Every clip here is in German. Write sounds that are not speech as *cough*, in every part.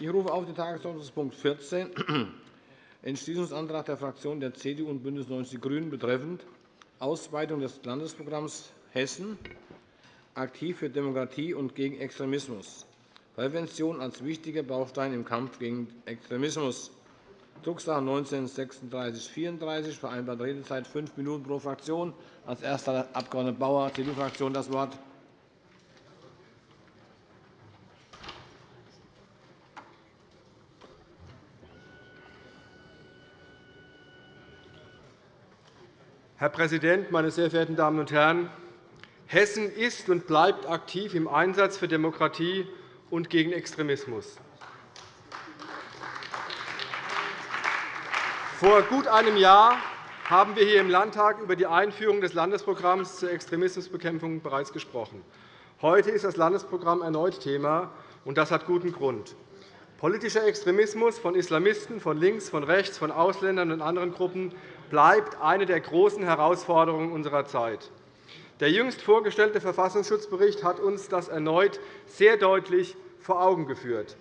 Ich rufe auf den Tagesordnungspunkt 14, *clears throat* Entschließungsantrag der Fraktionen der CDU und BÜNDNIS 90 die GRÜNEN betreffend Ausweitung des Landesprogramms Hessen aktiv für Demokratie und gegen Extremismus. Prävention als wichtiger Baustein im Kampf gegen Extremismus. Drucksache 19 3634, vereinbarte Redezeit fünf Minuten pro Fraktion. Als erster Abg. Bauer, CDU-Fraktion, das Wort. Herr Präsident, meine sehr verehrten Damen und Herren! Hessen ist und bleibt aktiv im Einsatz für Demokratie und gegen Extremismus. Vor gut einem Jahr haben wir hier im Landtag über die Einführung des Landesprogramms zur Extremismusbekämpfung bereits gesprochen. Heute ist das Landesprogramm erneut Thema, und das hat guten Grund. Politischer Extremismus von Islamisten, von links, von rechts, von Ausländern und anderen Gruppen bleibt eine der großen Herausforderungen unserer Zeit. Der jüngst vorgestellte Verfassungsschutzbericht hat uns das erneut sehr deutlich vor Augen geführt.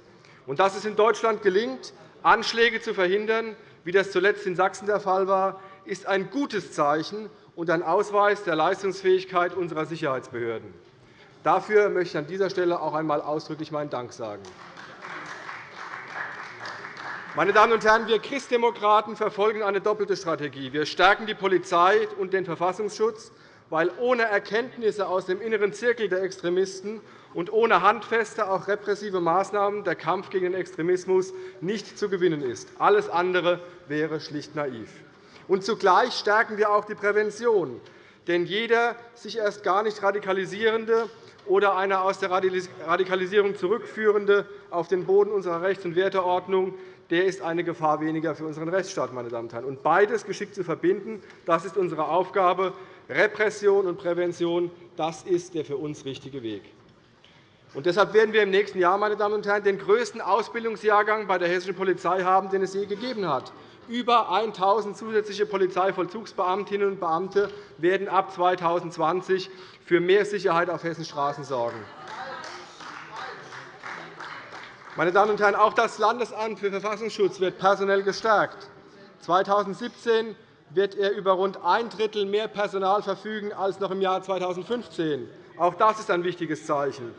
Und dass es in Deutschland gelingt, Anschläge zu verhindern, wie das zuletzt in Sachsen der Fall war, ist ein gutes Zeichen und ein Ausweis der Leistungsfähigkeit unserer Sicherheitsbehörden. Dafür möchte ich an dieser Stelle auch einmal ausdrücklich meinen Dank sagen. Meine Damen und Herren, wir Christdemokraten verfolgen eine doppelte Strategie. Wir stärken die Polizei und den Verfassungsschutz, weil ohne Erkenntnisse aus dem inneren Zirkel der Extremisten und ohne handfeste, auch repressive Maßnahmen der Kampf gegen den Extremismus nicht zu gewinnen ist. Alles andere wäre schlicht naiv. Und zugleich stärken wir auch die Prävention. Denn jeder sich erst gar nicht radikalisierende oder eine aus der Radikalisierung zurückführende auf den Boden unserer Rechts- und Werteordnung der ist eine Gefahr weniger für unseren Rechtsstaat. Meine Damen und Herren. Und beides geschickt zu verbinden, das ist unsere Aufgabe. Repression und Prävention das ist der für uns richtige Weg. Und deshalb werden wir im nächsten Jahr meine Damen und Herren, den größten Ausbildungsjahrgang bei der hessischen Polizei haben, den es je gegeben hat. Über 1.000 zusätzliche Polizeivollzugsbeamtinnen und Beamte werden ab 2020 für mehr Sicherheit auf Hessens Straßen sorgen. Meine Damen und Herren, auch das Landesamt für Verfassungsschutz wird personell gestärkt. 2017 wird er über rund ein Drittel mehr Personal verfügen als noch im Jahr 2015. Auch das ist ein wichtiges Zeichen.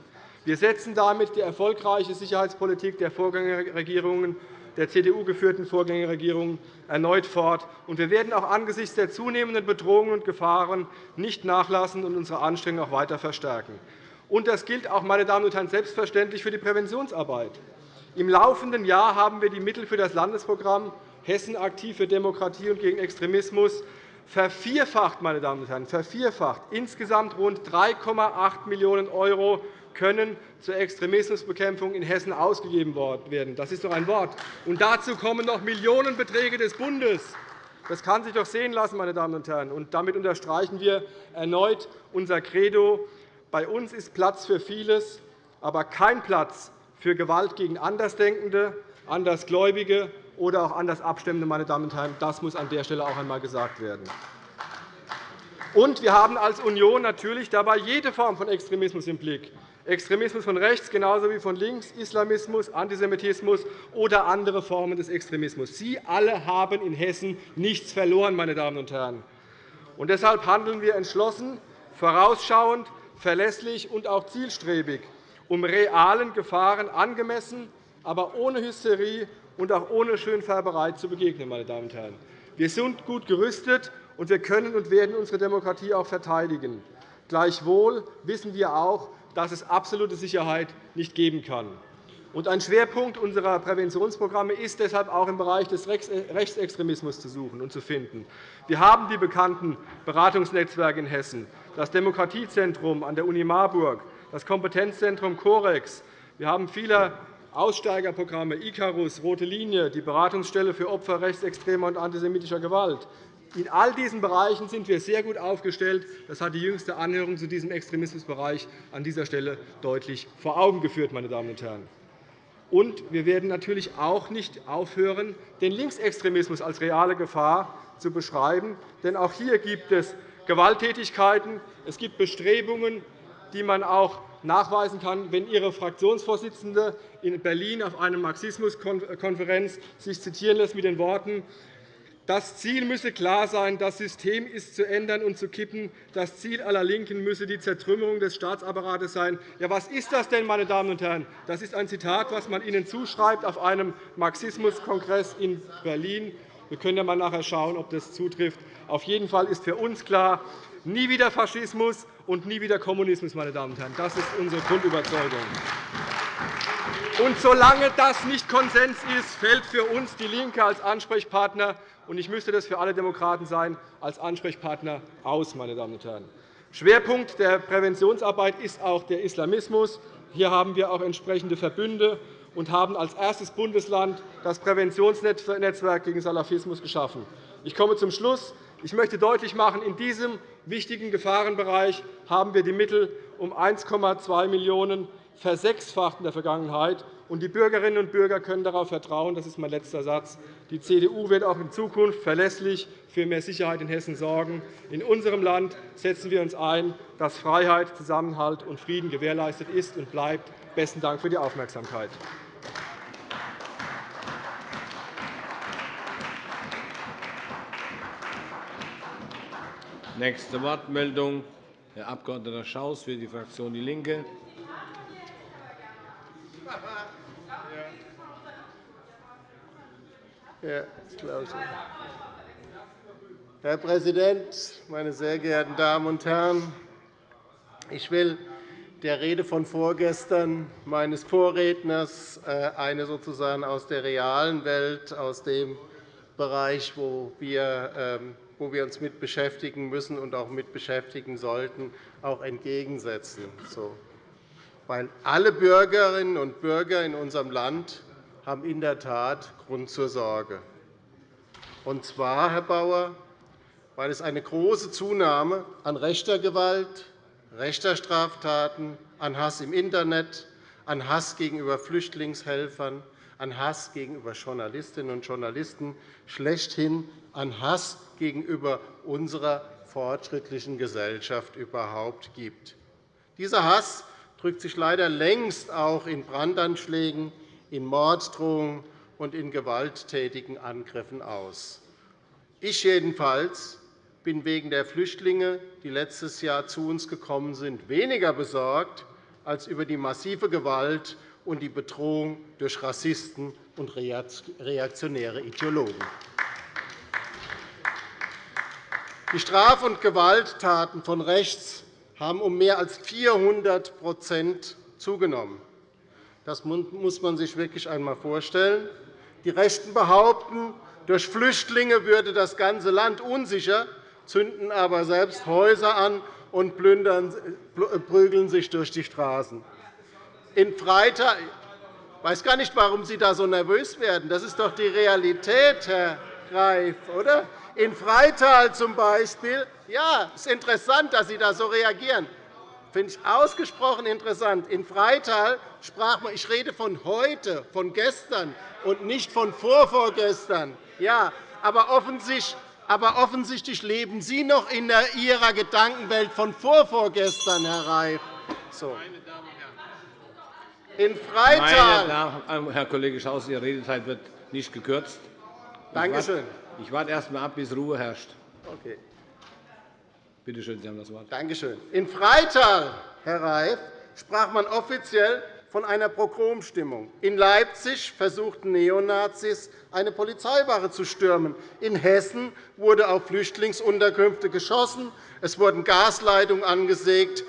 Wir setzen damit die erfolgreiche Sicherheitspolitik der Vorgängerregierungen der CDU-geführten Vorgängerregierung erneut fort. wir werden auch angesichts der zunehmenden Bedrohungen und Gefahren nicht nachlassen und unsere Anstrengungen auch weiter verstärken. Und das gilt auch, meine Damen und Herren, selbstverständlich für die Präventionsarbeit. Im laufenden Jahr haben wir die Mittel für das Landesprogramm Hessen aktiv für Demokratie und gegen Extremismus vervierfacht. Meine Damen und Herren, vervierfacht. Insgesamt rund 3,8 Millionen € können zur Extremismusbekämpfung in Hessen ausgegeben werden. Das ist doch ein Wort. Und dazu kommen noch Millionenbeträge des Bundes. Das kann sich doch sehen lassen, meine Damen und Herren. Und damit unterstreichen wir erneut unser Credo. Bei uns ist Platz für vieles, aber kein Platz für Gewalt gegen Andersdenkende, Andersgläubige oder auch anders Abstimmende. Meine Damen und Herren. Das muss an der Stelle auch einmal gesagt werden. Und wir haben als Union natürlich dabei jede Form von Extremismus im Blick. Extremismus von rechts genauso wie von links, Islamismus, Antisemitismus oder andere Formen des Extremismus. Sie alle haben in Hessen nichts verloren. Meine Damen und Herren. Und deshalb handeln wir entschlossen, vorausschauend verlässlich und auch zielstrebig, um realen Gefahren angemessen, aber ohne Hysterie und auch ohne Schönfärberei zu begegnen. Meine Damen und Herren. Wir sind gut gerüstet, und wir können und werden unsere Demokratie auch verteidigen. Gleichwohl wissen wir auch, dass es absolute Sicherheit nicht geben kann. Ein Schwerpunkt unserer Präventionsprogramme ist deshalb auch im Bereich des Rechtsextremismus zu suchen und zu finden. Wir haben die bekannten Beratungsnetzwerke in Hessen das Demokratiezentrum an der Uni Marburg, das Kompetenzzentrum COREX. Wir haben viele Aussteigerprogramme, Icarus, Rote Linie, die Beratungsstelle für Opfer rechtsextremer und antisemitischer Gewalt. In all diesen Bereichen sind wir sehr gut aufgestellt. Das hat die jüngste Anhörung zu diesem Extremismusbereich an dieser Stelle deutlich vor Augen geführt. Meine Damen und Herren. Und wir werden natürlich auch nicht aufhören, den Linksextremismus als reale Gefahr zu beschreiben. Denn auch hier gibt es Gewalttätigkeiten, es gibt Bestrebungen, die man auch nachweisen kann, wenn Ihre Fraktionsvorsitzende in Berlin auf einer Marxismuskonferenz sich zitieren lässt mit den Worten das Ziel müsse klar sein, das System ist zu ändern und zu kippen. Das Ziel aller LINKEN müsse die Zertrümmerung des Staatsapparates sein. Ja, was ist das denn, meine Damen und Herren? Das ist ein Zitat, das man Ihnen zuschreibt auf einem Marxismuskongress in Berlin. Wir können ja mal nachher schauen, ob das zutrifft. Auf jeden Fall ist für uns klar, nie wieder Faschismus und nie wieder Kommunismus. Meine Damen und Herren. Das ist unsere Grundüberzeugung. Und solange das nicht Konsens ist, fällt für uns DIE LINKE als Ansprechpartner und ich müsste das für alle Demokraten sein, als Ansprechpartner aus. Meine Damen und Herren. Schwerpunkt der Präventionsarbeit ist auch der Islamismus. Hier haben wir auch entsprechende Verbünde und haben als erstes Bundesland das Präventionsnetzwerk gegen Salafismus geschaffen. Ich komme zum Schluss. Ich möchte deutlich machen, in diesem wichtigen Gefahrenbereich haben wir die Mittel um 1,2 Millionen € versechsfacht in der Vergangenheit. Und die Bürgerinnen und Bürger können darauf vertrauen, das ist mein letzter Satz, die CDU wird auch in Zukunft verlässlich für mehr Sicherheit in Hessen sorgen. In unserem Land setzen wir uns ein, dass Freiheit, Zusammenhalt und Frieden gewährleistet ist und bleibt. Besten Dank für die Aufmerksamkeit. Nächste Wortmeldung, Herr Abg. Schaus für die Fraktion DIE LINKE. Herr Präsident, meine sehr geehrten Damen und Herren! Ich will der Rede von vorgestern meines Vorredners äh, eine sozusagen aus der realen Welt, aus dem Bereich, wo wir, ähm, wo wir uns mit beschäftigen müssen und auch mit beschäftigen sollten, auch entgegensetzen. Weil alle Bürgerinnen und Bürger in unserem Land haben in der Tat Grund zur Sorge. Und zwar, Herr Bauer, weil es eine große Zunahme an rechter Gewalt, rechter Straftaten, an Hass im Internet, an Hass gegenüber Flüchtlingshelfern, an Hass gegenüber Journalistinnen und Journalisten, schlechthin an Hass gegenüber unserer fortschrittlichen Gesellschaft überhaupt gibt. Dieser Hass drückt sich leider längst auch in Brandanschlägen, in Morddrohungen und in gewalttätigen Angriffen aus. Ich jedenfalls bin wegen der Flüchtlinge, die letztes Jahr zu uns gekommen sind, weniger besorgt als über die massive Gewalt und die Bedrohung durch Rassisten und reaktionäre Ideologen. Die Straf- und Gewalttaten von rechts haben um mehr als 400% zugenommen. Das muss man sich wirklich einmal vorstellen. Die Rechten behaupten, durch Flüchtlinge würde das ganze Land unsicher, zünden aber selbst Häuser an und plündern, prügeln sich durch die Straßen. In Freital ich weiß gar nicht, warum Sie da so nervös werden. Das ist doch die Realität, Herr Reif, oder? In Freital zum Beispiel. Ja, es ist interessant, dass Sie da so reagieren finde ich ausgesprochen interessant. In Freital sprach man, ich rede von heute, von gestern und nicht von vorvorgestern. Ja, aber offensichtlich, aber offensichtlich leben Sie noch in Ihrer Gedankenwelt von vorvorgestern, Herr Reif. So. In Freital. Damen, Herr Kollege Schaus, Ihre Redezeit wird nicht gekürzt. Danke schön. Ich warte erst einmal ab, bis Ruhe herrscht. Okay. Bitte schön, Sie haben das Wort. Danke schön. In Freital, Herr Reif, sprach man offiziell von einer Pogromstimmung. In Leipzig versuchten Neonazis, eine Polizeiwache zu stürmen. In Hessen wurde auf Flüchtlingsunterkünfte geschossen. Es wurden Gasleitungen angesägt,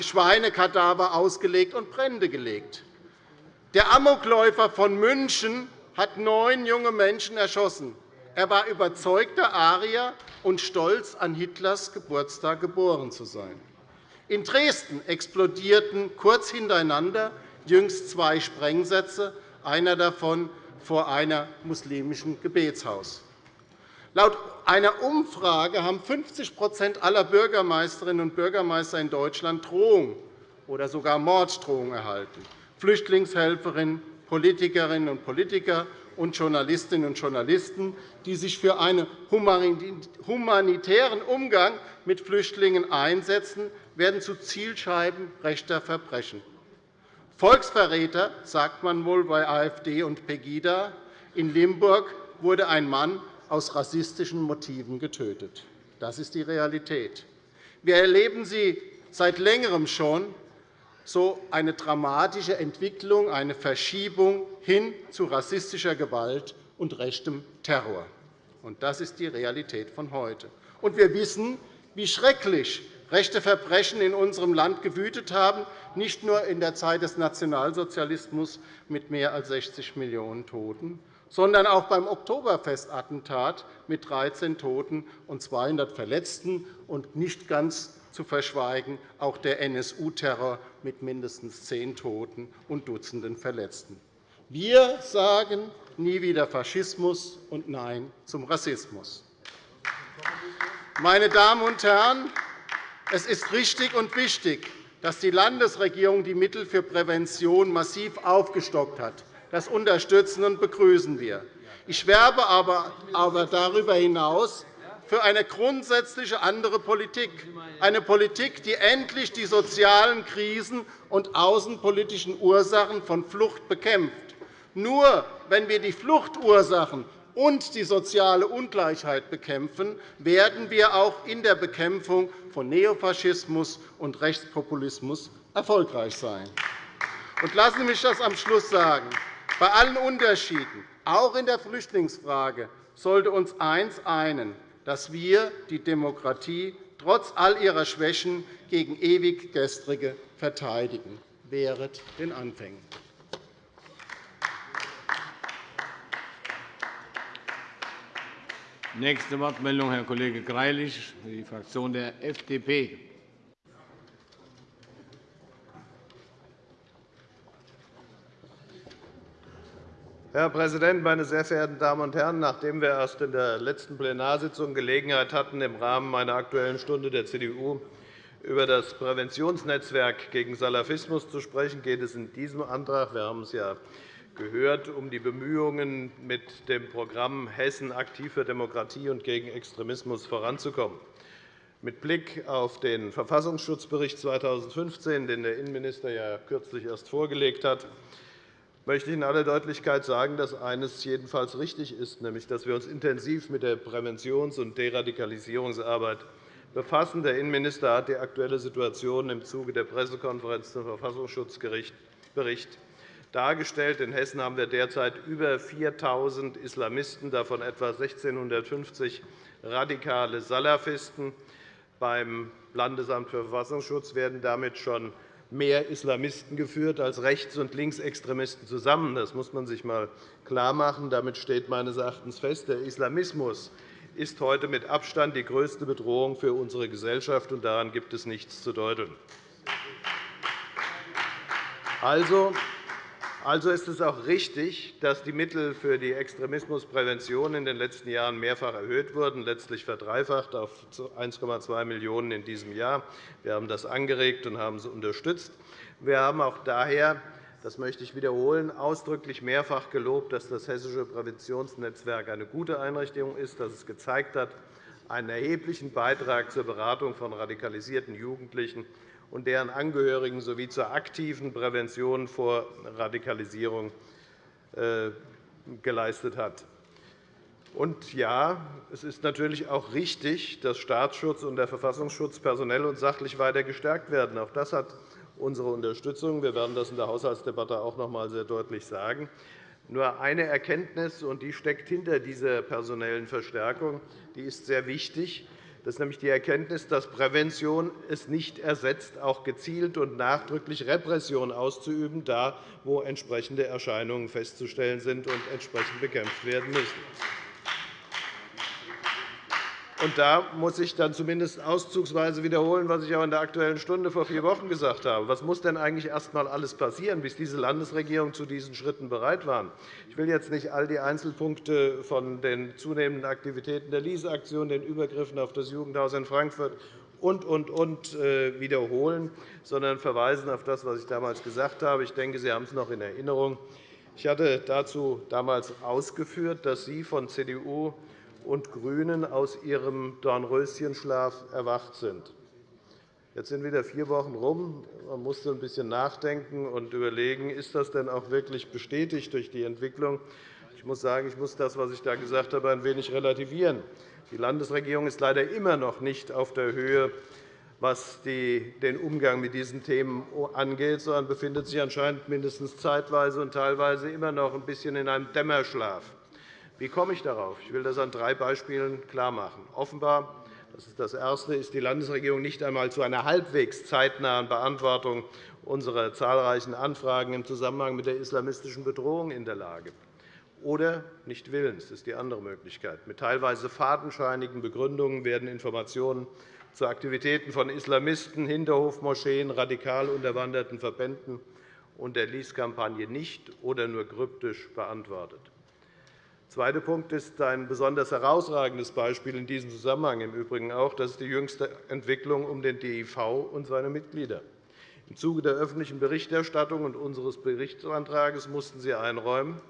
Schweinekadaver ausgelegt und Brände gelegt. Der Amokläufer von München hat neun junge Menschen erschossen. Er war überzeugter Arier und stolz, an Hitlers Geburtstag geboren zu sein. In Dresden explodierten kurz hintereinander jüngst zwei Sprengsätze, einer davon vor einem muslimischen Gebetshaus. Laut einer Umfrage haben 50% aller Bürgermeisterinnen und Bürgermeister in Deutschland Drohungen oder sogar Morddrohungen erhalten. Flüchtlingshelferinnen, Politikerinnen und Politiker und Journalistinnen und Journalisten, die sich für einen humanitären Umgang mit Flüchtlingen einsetzen, werden zu Zielscheiben rechter Verbrechen. Volksverräter, sagt man wohl bei AfD und Pegida. In Limburg wurde ein Mann aus rassistischen Motiven getötet. Das ist die Realität. Wir erleben sie seit Längerem schon, so eine dramatische Entwicklung, eine Verschiebung hin zu rassistischer Gewalt und rechtem Terror. Das ist die Realität von heute. Wir wissen, wie schrecklich rechte Verbrechen in unserem Land gewütet haben, nicht nur in der Zeit des Nationalsozialismus mit mehr als 60 Millionen Toten, sondern auch beim Oktoberfestattentat mit 13 Toten und 200 Verletzten und nicht ganz zu verschweigen auch der NSU-Terror mit mindestens zehn Toten und Dutzenden Verletzten. Wir sagen nie wieder Faschismus und Nein zum Rassismus. Meine Damen und Herren, es ist richtig und wichtig, dass die Landesregierung die Mittel für Prävention massiv aufgestockt hat. Das unterstützen und begrüßen wir. Ich werbe aber darüber hinaus für eine grundsätzliche andere Politik, eine Politik, die endlich die sozialen Krisen und außenpolitischen Ursachen von Flucht bekämpft. Nur wenn wir die Fluchtursachen und die soziale Ungleichheit bekämpfen, werden wir auch in der Bekämpfung von Neofaschismus und Rechtspopulismus erfolgreich sein. lassen Sie mich das am Schluss sagen. Bei allen Unterschieden, auch in der Flüchtlingsfrage, sollte uns eines einen dass wir die Demokratie trotz all ihrer Schwächen gegen ewig Gestrige verteidigen. Wehret den Anfängen. Nächste Wortmeldung, Herr Kollege Greilich, für die Fraktion der FDP. Herr Präsident, meine sehr verehrten Damen und Herren! Nachdem wir erst in der letzten Plenarsitzung Gelegenheit hatten, im Rahmen meiner Aktuellen Stunde der CDU über das Präventionsnetzwerk gegen Salafismus zu sprechen, geht es in diesem Antrag – wir haben es ja gehört – um die Bemühungen, mit dem Programm Hessen aktiv für Demokratie und gegen Extremismus voranzukommen. Mit Blick auf den Verfassungsschutzbericht 2015, den der Innenminister ja kürzlich erst vorgelegt hat, möchte ich in aller Deutlichkeit sagen, dass eines jedenfalls richtig ist, nämlich dass wir uns intensiv mit der Präventions- und Deradikalisierungsarbeit befassen. Der Innenminister hat die aktuelle Situation im Zuge der Pressekonferenz zum Verfassungsschutzbericht dargestellt. In Hessen haben wir derzeit über 4.000 Islamisten, davon etwa 1.650 radikale Salafisten. Beim Landesamt für Verfassungsschutz werden damit schon mehr Islamisten geführt als Rechts- und Linksextremisten zusammen. Das muss man sich einmal klarmachen. Damit steht meines Erachtens fest, der Islamismus ist heute mit Abstand die größte Bedrohung für unsere Gesellschaft, und daran gibt es nichts zu deuteln. Also, also ist es auch richtig, dass die Mittel für die Extremismusprävention in den letzten Jahren mehrfach erhöht wurden, letztlich verdreifacht auf 1,2 Millionen € in diesem Jahr. Wir haben das angeregt und haben es unterstützt. Wir haben auch daher das möchte ich wiederholen, ausdrücklich mehrfach gelobt, dass das Hessische Präventionsnetzwerk eine gute Einrichtung ist, dass es gezeigt hat, einen erheblichen Beitrag zur Beratung von radikalisierten Jugendlichen und deren Angehörigen sowie zur aktiven Prävention vor Radikalisierung äh, geleistet hat. Und ja, es ist natürlich auch richtig, dass Staatsschutz und der Verfassungsschutz personell und sachlich weiter gestärkt werden. Auch das hat unsere Unterstützung. Wir werden das in der Haushaltsdebatte auch noch einmal sehr deutlich sagen. Nur eine Erkenntnis, und die steckt hinter dieser personellen Verstärkung, die ist sehr wichtig. Das ist nämlich die Erkenntnis, dass Prävention es nicht ersetzt, auch gezielt und nachdrücklich Repression auszuüben, da wo entsprechende Erscheinungen festzustellen sind und entsprechend bekämpft werden müssen. Und da muss ich dann zumindest auszugsweise wiederholen, was ich auch in der Aktuellen Stunde vor vier Wochen gesagt habe. Was muss denn eigentlich erst einmal alles passieren, bis diese Landesregierung zu diesen Schritten bereit war? Ich will jetzt nicht all die Einzelpunkte von den zunehmenden Aktivitäten der Liese-Aktion, den Übergriffen auf das Jugendhaus in Frankfurt und, und, und äh, wiederholen, sondern verweisen auf das, was ich damals gesagt habe. Ich denke, Sie haben es noch in Erinnerung. Ich hatte dazu damals ausgeführt, dass Sie von CDU und GRÜNEN aus ihrem Dornröschenschlaf erwacht sind. Jetzt sind wieder vier Wochen rum. Man musste ein bisschen nachdenken und überlegen, ist das denn auch wirklich bestätigt durch die Entwicklung? Ich muss sagen, ich muss das, was ich da gesagt habe, ein wenig relativieren. Die Landesregierung ist leider immer noch nicht auf der Höhe, was den Umgang mit diesen Themen angeht, sondern befindet sich anscheinend mindestens zeitweise und teilweise immer noch ein bisschen in einem Dämmerschlaf. Wie komme ich darauf? Ich will das an drei Beispielen klarmachen. Offenbar das ist das Erste ist die Landesregierung nicht einmal zu einer halbwegs zeitnahen Beantwortung unserer zahlreichen Anfragen im Zusammenhang mit der islamistischen Bedrohung in der Lage. Oder nicht willens, das ist die andere Möglichkeit. Mit teilweise fadenscheinigen Begründungen werden Informationen zu Aktivitäten von Islamisten, Hinterhofmoscheen, radikal unterwanderten Verbänden und der Lease-Kampagne nicht oder nur kryptisch beantwortet. Zweiter Punkt ist ein besonders herausragendes Beispiel in diesem Zusammenhang im Übrigen auch. Das ist die jüngste Entwicklung um den DIV und seine Mitglieder. Im Zuge der öffentlichen Berichterstattung und unseres Berichtsantrags mussten Sie einräumen,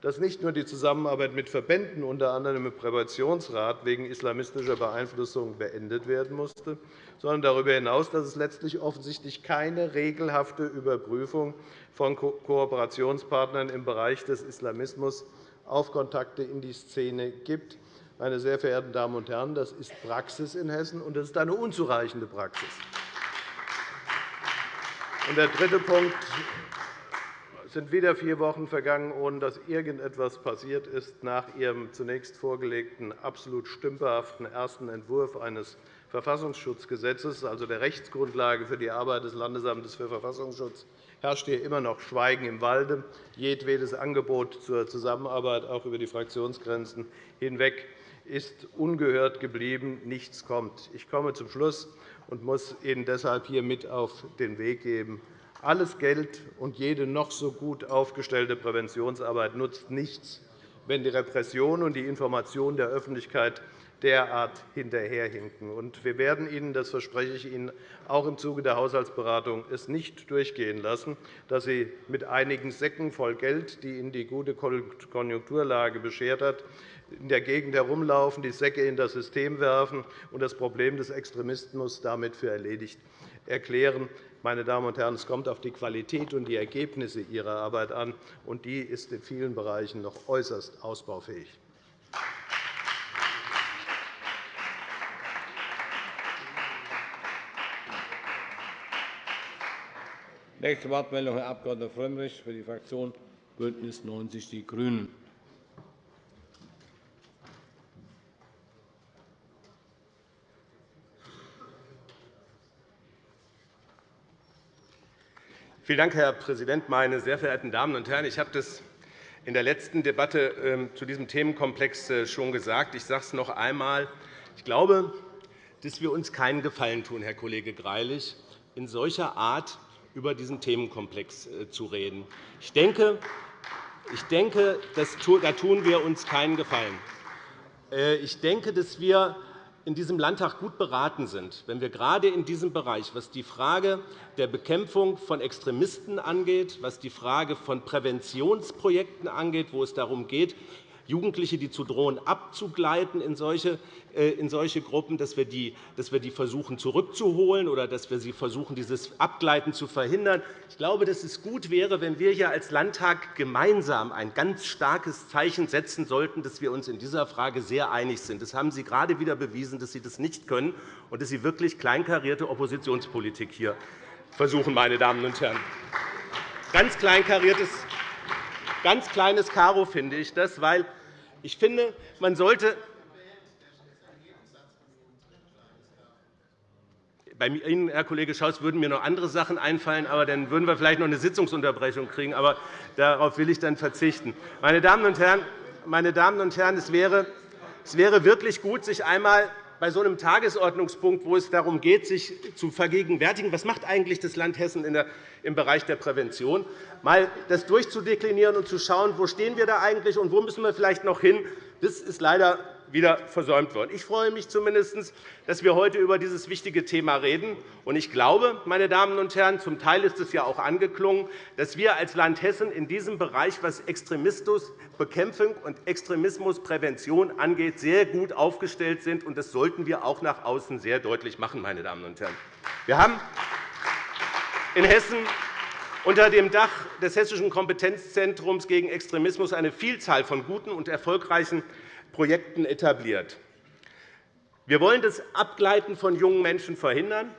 dass nicht nur die Zusammenarbeit mit Verbänden, unter anderem im Präventionsrat, wegen islamistischer Beeinflussung beendet werden musste, sondern darüber hinaus, dass es letztlich offensichtlich keine regelhafte Überprüfung von Kooperationspartnern im Bereich des Islamismus auf Kontakte in die Szene gibt. Meine sehr verehrten Damen und Herren, das ist Praxis in Hessen, und das ist eine unzureichende Praxis. Der dritte Punkt. Es sind wieder vier Wochen vergangen, ohne dass irgendetwas passiert ist nach Ihrem zunächst vorgelegten, absolut stümperhaften ersten Entwurf eines Verfassungsschutzgesetzes, also der Rechtsgrundlage für die Arbeit des Landesamtes für Verfassungsschutz, herrscht hier immer noch Schweigen im Walde. Jedwedes Angebot zur Zusammenarbeit, auch über die Fraktionsgrenzen hinweg, ist ungehört geblieben. Nichts kommt. Ich komme zum Schluss und muss Ihnen deshalb hier mit auf den Weg geben. Alles Geld und jede noch so gut aufgestellte Präventionsarbeit nutzt nichts, wenn die Repression und die Information der Öffentlichkeit derart hinterherhinken. Wir werden Ihnen, das verspreche ich Ihnen, auch im Zuge der Haushaltsberatung es nicht durchgehen lassen, dass Sie mit einigen Säcken voll Geld, die Ihnen die gute Konjunkturlage beschert hat, in der Gegend herumlaufen, die Säcke in das System werfen und das Problem des Extremismus damit für erledigt erklären. Meine Damen und Herren, es kommt auf die Qualität und die Ergebnisse Ihrer Arbeit an, und die ist in vielen Bereichen noch äußerst ausbaufähig. Nächste Wortmeldung, Herr Abg. Frömmrich für die Fraktion BÜNDNIS 90 die GRÜNEN. Vielen Dank, Herr Präsident, meine sehr verehrten Damen und Herren! Ich habe das in der letzten Debatte ähm, zu diesem Themenkomplex äh, schon gesagt. Ich sage es noch einmal. Ich glaube, dass wir uns keinen Gefallen tun, Herr Kollege Greilich, in solcher Art über diesen Themenkomplex äh, zu reden. Ich denke, ich denke da tun wir uns keinen Gefallen. Äh, ich denke, dass wir in diesem Landtag gut beraten sind, wenn wir gerade in diesem Bereich, was die Frage der Bekämpfung von Extremisten angeht, was die Frage von Präventionsprojekten angeht, wo es darum geht, Jugendliche, die zu drohen, abzugleiten in solche, äh, in solche Gruppen, dass wir, die, dass wir die versuchen zurückzuholen oder dass wir sie versuchen, dieses Abgleiten zu verhindern. Ich glaube, dass es gut wäre, wenn wir hier als Landtag gemeinsam ein ganz starkes Zeichen setzen sollten, dass wir uns in dieser Frage sehr einig sind. Das haben Sie gerade wieder bewiesen, dass Sie das nicht können und dass Sie wirklich kleinkarierte Oppositionspolitik hier versuchen, meine Damen und Herren. Ganz kleinkariertes ganz kleines Karo finde ich das, weil ich finde, man sollte bei Ihnen, Herr Kollege Schaus, würden mir noch andere Sachen einfallen, aber dann würden wir vielleicht noch eine Sitzungsunterbrechung kriegen. Aber darauf will ich dann verzichten. Meine Damen und Herren, meine Damen und Herren es, wäre, es wäre wirklich gut, sich einmal bei so einem Tagesordnungspunkt, wo es darum geht, sich zu vergegenwärtigen, was macht eigentlich das Land Hessen im Bereich der Prävention, mal das durchzudeklinieren und zu schauen, wo stehen wir da eigentlich und wo müssen wir vielleicht noch hin. Das ist leider wieder versäumt worden. Ich freue mich zumindest, dass wir heute über dieses wichtige Thema reden. Ich glaube, meine Damen und Herren, zum Teil ist es ja auch angeklungen, dass wir als Land Hessen in diesem Bereich, was Extremismusbekämpfung und Extremismusprävention angeht, sehr gut aufgestellt sind. Das sollten wir auch nach außen sehr deutlich machen. Meine Damen und Herren. Wir haben in Hessen unter dem Dach des Hessischen Kompetenzzentrums gegen Extremismus eine Vielzahl von guten und erfolgreichen Projekten etabliert. Wir wollen das Abgleiten von jungen Menschen verhindern.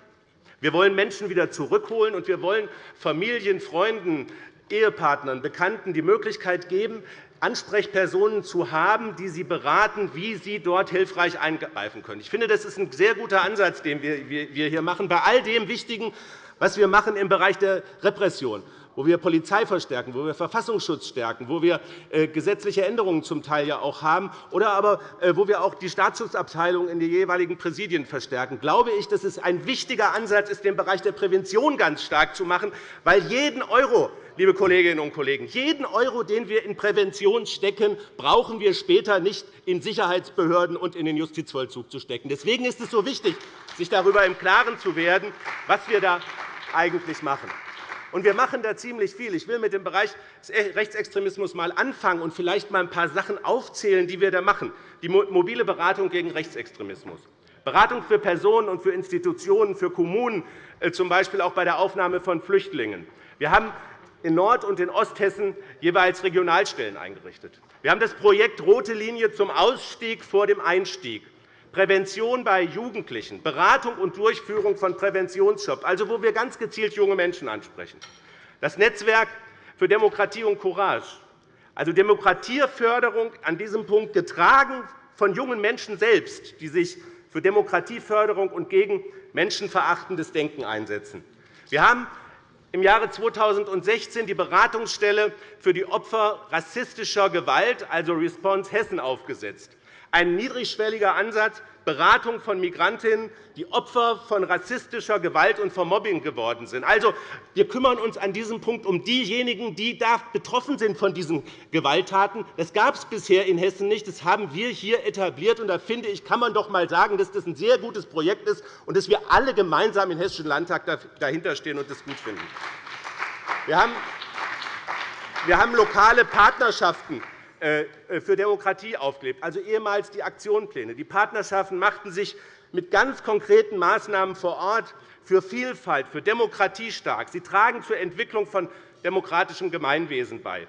Wir wollen Menschen wieder zurückholen, und wir wollen Familien, Freunden, Ehepartnern, Bekannten die Möglichkeit geben, Ansprechpersonen zu haben, die sie beraten, wie sie dort hilfreich eingreifen können. Ich finde, das ist ein sehr guter Ansatz, den wir hier machen, bei all dem Wichtigen, was wir machen im Bereich der Repression wo wir Polizei verstärken, wo wir Verfassungsschutz stärken, wo wir äh, gesetzliche Änderungen zum Teil ja auch haben, oder aber äh, wo wir auch die Staatsschutzabteilung in den jeweiligen Präsidien verstärken, glaube ich, dass es ein wichtiger Ansatz ist, den Bereich der Prävention ganz stark zu machen, weil jeden Euro, liebe Kolleginnen und Kollegen, jeden Euro, den wir in Prävention stecken, brauchen wir später nicht in Sicherheitsbehörden und in den Justizvollzug zu stecken. Deswegen ist es so wichtig, sich darüber im Klaren zu werden, was wir da eigentlich machen. Und wir machen da ziemlich viel. Ich will mit dem Bereich des Rechtsextremismus mal anfangen und vielleicht mal ein paar Sachen aufzählen, die wir da machen. Die mobile Beratung gegen Rechtsextremismus. Beratung für Personen und für Institutionen, für Kommunen, äh, z. B. auch bei der Aufnahme von Flüchtlingen. Wir haben in Nord- und in Osthessen jeweils Regionalstellen eingerichtet. Wir haben das Projekt Rote Linie zum Ausstieg vor dem Einstieg. Prävention bei Jugendlichen, Beratung und Durchführung von Präventionsjobs, also wo wir ganz gezielt junge Menschen ansprechen. Das Netzwerk für Demokratie und Courage, also Demokratieförderung an diesem Punkt getragen von jungen Menschen selbst, die sich für Demokratieförderung und gegen menschenverachtendes Denken einsetzen. Wir haben im Jahre 2016 die Beratungsstelle für die Opfer rassistischer Gewalt, also Response Hessen, aufgesetzt ein niedrigschwelliger Ansatz, Beratung von Migrantinnen, die Opfer von rassistischer Gewalt und von Mobbing geworden sind. Also, wir kümmern uns an diesem Punkt um diejenigen, die da betroffen sind von diesen Gewalttaten. Das gab es bisher in Hessen nicht. Das haben wir hier etabliert. Und da finde ich, kann man doch einmal sagen, dass das ein sehr gutes Projekt ist und dass wir alle gemeinsam im Hessischen Landtag dahinterstehen und das gut finden. Wir haben lokale Partnerschaften für Demokratie aufgelebt, also ehemals die Aktionspläne. Die Partnerschaften machten sich mit ganz konkreten Maßnahmen vor Ort für Vielfalt, für Demokratie stark. Sie tragen zur Entwicklung von demokratischem Gemeinwesen bei.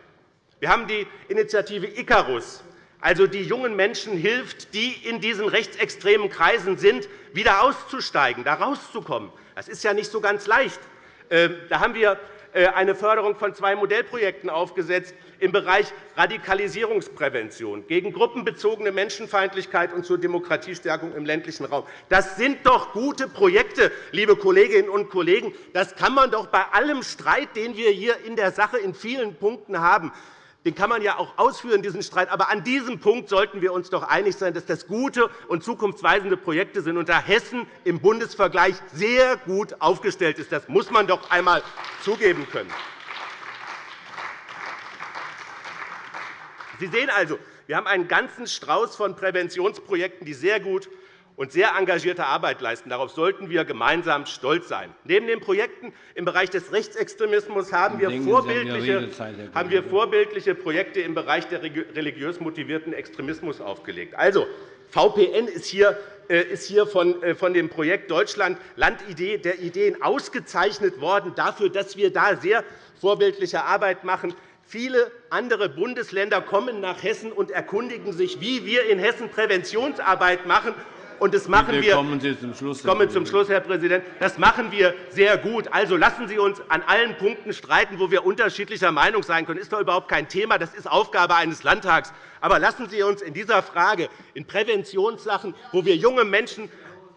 Wir haben die Initiative Icarus, also die jungen Menschen hilft, die in diesen rechtsextremen Kreisen sind, wieder auszusteigen, da rauszukommen. Das ist ja nicht so ganz leicht. Ähm, da haben wir äh, eine Förderung von zwei Modellprojekten aufgesetzt im Bereich Radikalisierungsprävention, gegen gruppenbezogene Menschenfeindlichkeit und zur Demokratiestärkung im ländlichen Raum. Das sind doch gute Projekte, liebe Kolleginnen und Kollegen. Das kann man doch bei allem Streit, den wir hier in der Sache in vielen Punkten haben, den kann man ja auch ausführen, diesen Streit. Aber an diesem Punkt sollten wir uns doch einig sein, dass das gute und zukunftsweisende Projekte sind und da Hessen im Bundesvergleich sehr gut aufgestellt ist. Das muss man doch einmal zugeben können. Sie sehen also, wir haben einen ganzen Strauß von Präventionsprojekten, die sehr gut und sehr engagierte Arbeit leisten. Darauf sollten wir gemeinsam stolz sein. Neben den Projekten im Bereich des Rechtsextremismus haben wir vorbildliche, haben wir vorbildliche Projekte im Bereich der religiös motivierten Extremismus aufgelegt. Also, VPN ist hier äh, ist hier äh, von dem Projekt Deutschland Land der Ideen ausgezeichnet worden, dafür, dass wir da sehr vorbildliche Arbeit machen. Viele andere Bundesländer kommen nach Hessen und erkundigen sich, wie wir in Hessen Präventionsarbeit machen. Und das machen wir, kommen Sie zum Schluss, Herr komme zum Schluss, Herr Präsident. Das machen wir sehr gut. Also lassen Sie uns an allen Punkten streiten, wo wir unterschiedlicher Meinung sein können. Das ist doch überhaupt kein Thema. Das ist Aufgabe eines Landtags. Aber lassen Sie uns in dieser Frage, in Präventionssachen, wo wir junge Menschen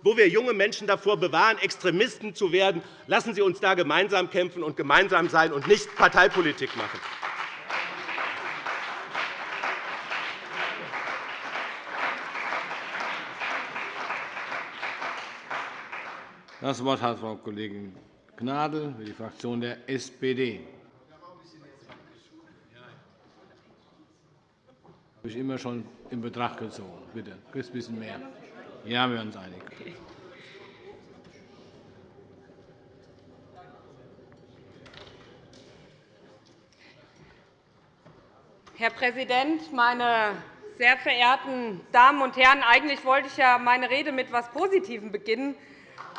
wo wir junge Menschen davor bewahren, Extremisten zu werden, lassen Sie uns da gemeinsam kämpfen und gemeinsam sein und nicht Parteipolitik machen. Das Wort hat Frau Kollegin Gnadl für die Fraktion der SPD. habe ich immer schon in Betracht gezogen. Bitte, ein bisschen mehr. Ja, wir werden uns einig. Herr Präsident, meine sehr verehrten Damen und Herren! Eigentlich wollte ich ja meine Rede mit etwas Positivem beginnen.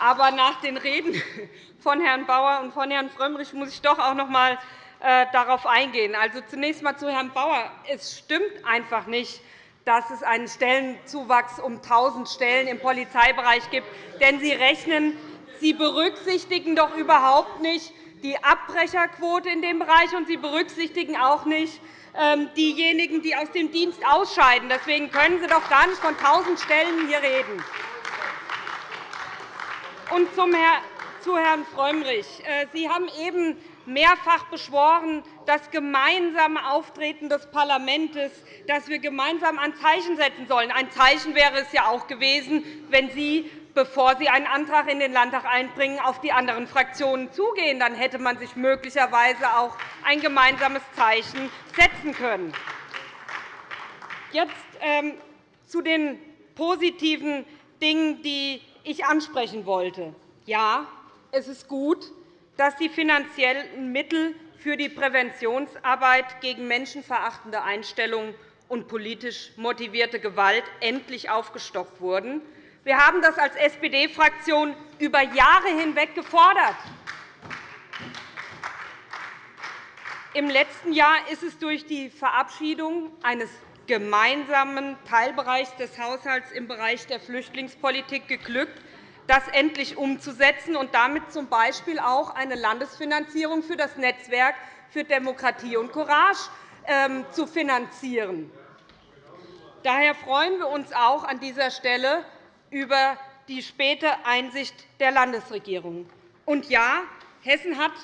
Aber nach den Reden *laughs* von Herrn Bauer und von Herrn Frömmrich muss ich doch auch noch einmal äh, darauf eingehen. Also zunächst einmal zu Herrn Bauer. Es stimmt einfach nicht, dass es einen Stellenzuwachs um 1.000 Stellen im Polizeibereich gibt. Denn Sie rechnen, Sie berücksichtigen doch überhaupt nicht die Abbrecherquote in dem Bereich, und Sie berücksichtigen auch nicht ähm, diejenigen, die aus dem Dienst ausscheiden. Deswegen können Sie doch gar nicht von 1.000 Stellen hier reden. Und zu Herrn Frömmrich. Äh, Sie haben eben mehrfach beschworen, das gemeinsame Auftreten des Parlaments, dass wir gemeinsam ein Zeichen setzen sollen. Ein Zeichen wäre es ja auch gewesen, wenn Sie bevor Sie einen Antrag in den Landtag einbringen, auf die anderen Fraktionen zugehen. Dann hätte man sich möglicherweise auch ein gemeinsames Zeichen setzen können. Jetzt ähm, zu den positiven Dingen, die ich ansprechen wollte. Ja, es ist gut, dass die finanziellen Mittel für die Präventionsarbeit gegen menschenverachtende Einstellungen und politisch motivierte Gewalt endlich aufgestockt wurden. Wir haben das als SPD-Fraktion über Jahre hinweg gefordert. Im letzten Jahr ist es durch die Verabschiedung eines gemeinsamen Teilbereichs des Haushalts im Bereich der Flüchtlingspolitik geglückt, das endlich umzusetzen und damit z. B. auch eine Landesfinanzierung für das Netzwerk für Demokratie und Courage ähm, zu finanzieren. Daher freuen wir uns auch an dieser Stelle über die späte Einsicht der Landesregierung. Und ja, Hessen hat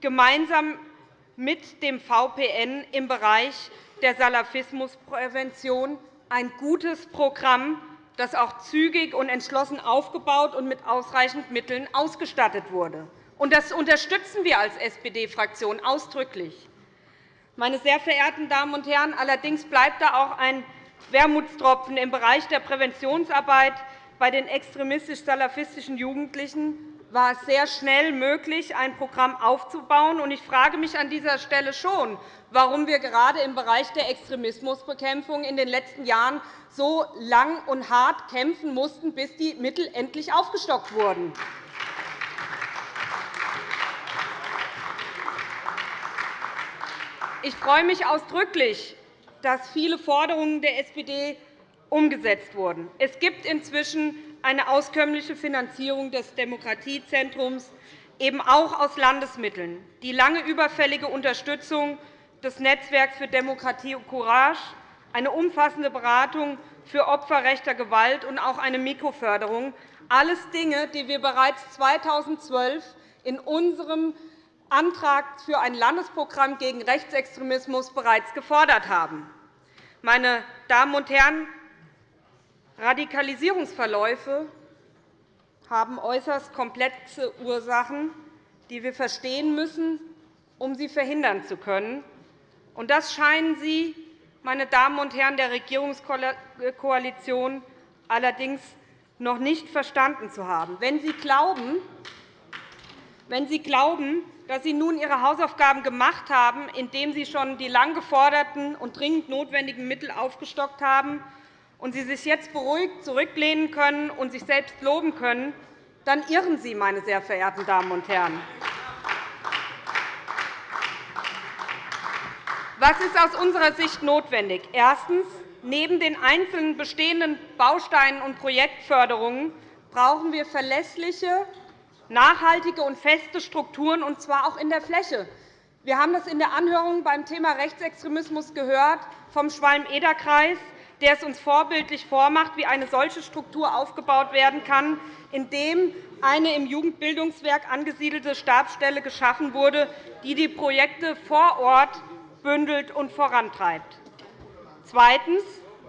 gemeinsam mit dem VPN im Bereich der Salafismusprävention ein gutes Programm, das auch zügig und entschlossen aufgebaut und mit ausreichend Mitteln ausgestattet wurde. Das unterstützen wir als SPD-Fraktion ausdrücklich. Meine sehr verehrten Damen und Herren, allerdings bleibt da auch ein Wermutstropfen im Bereich der Präventionsarbeit bei den extremistisch-salafistischen Jugendlichen war es sehr schnell möglich, ein Programm aufzubauen. Ich frage mich an dieser Stelle schon, warum wir gerade im Bereich der Extremismusbekämpfung in den letzten Jahren so lang und hart kämpfen mussten, bis die Mittel endlich aufgestockt wurden. Ich freue mich ausdrücklich, dass viele Forderungen der SPD umgesetzt wurden. Es gibt inzwischen eine auskömmliche Finanzierung des Demokratiezentrums, eben auch aus Landesmitteln. Die lange überfällige Unterstützung des Netzwerks für Demokratie und Courage, eine umfassende Beratung für Opfer rechter Gewalt und auch eine Mikroförderung – alles Dinge, die wir bereits 2012 in unserem Antrag für ein Landesprogramm gegen Rechtsextremismus bereits gefordert haben. Meine Damen und Herren, Radikalisierungsverläufe haben äußerst komplexe Ursachen, die wir verstehen müssen, um sie verhindern zu können. Das scheinen Sie, meine Damen und Herren der Regierungskoalition, allerdings noch nicht verstanden zu haben. Wenn Sie glauben, wenn Sie glauben dass Sie nun Ihre Hausaufgaben gemacht haben, indem Sie schon die lang geforderten und dringend notwendigen Mittel aufgestockt haben, und Sie sich jetzt beruhigt zurücklehnen können und sich selbst loben können, dann irren Sie, meine sehr verehrten Damen und Herren. Was ist aus unserer Sicht notwendig? Erstens. Neben den einzelnen bestehenden Bausteinen und Projektförderungen brauchen wir verlässliche, nachhaltige und feste Strukturen, und zwar auch in der Fläche. Wir haben das in der Anhörung beim Thema Rechtsextremismus gehört vom Schwalm-Eder-Kreis der es uns vorbildlich vormacht, wie eine solche Struktur aufgebaut werden kann, indem eine im Jugendbildungswerk angesiedelte Stabsstelle geschaffen wurde, die die Projekte vor Ort bündelt und vorantreibt. Zweitens.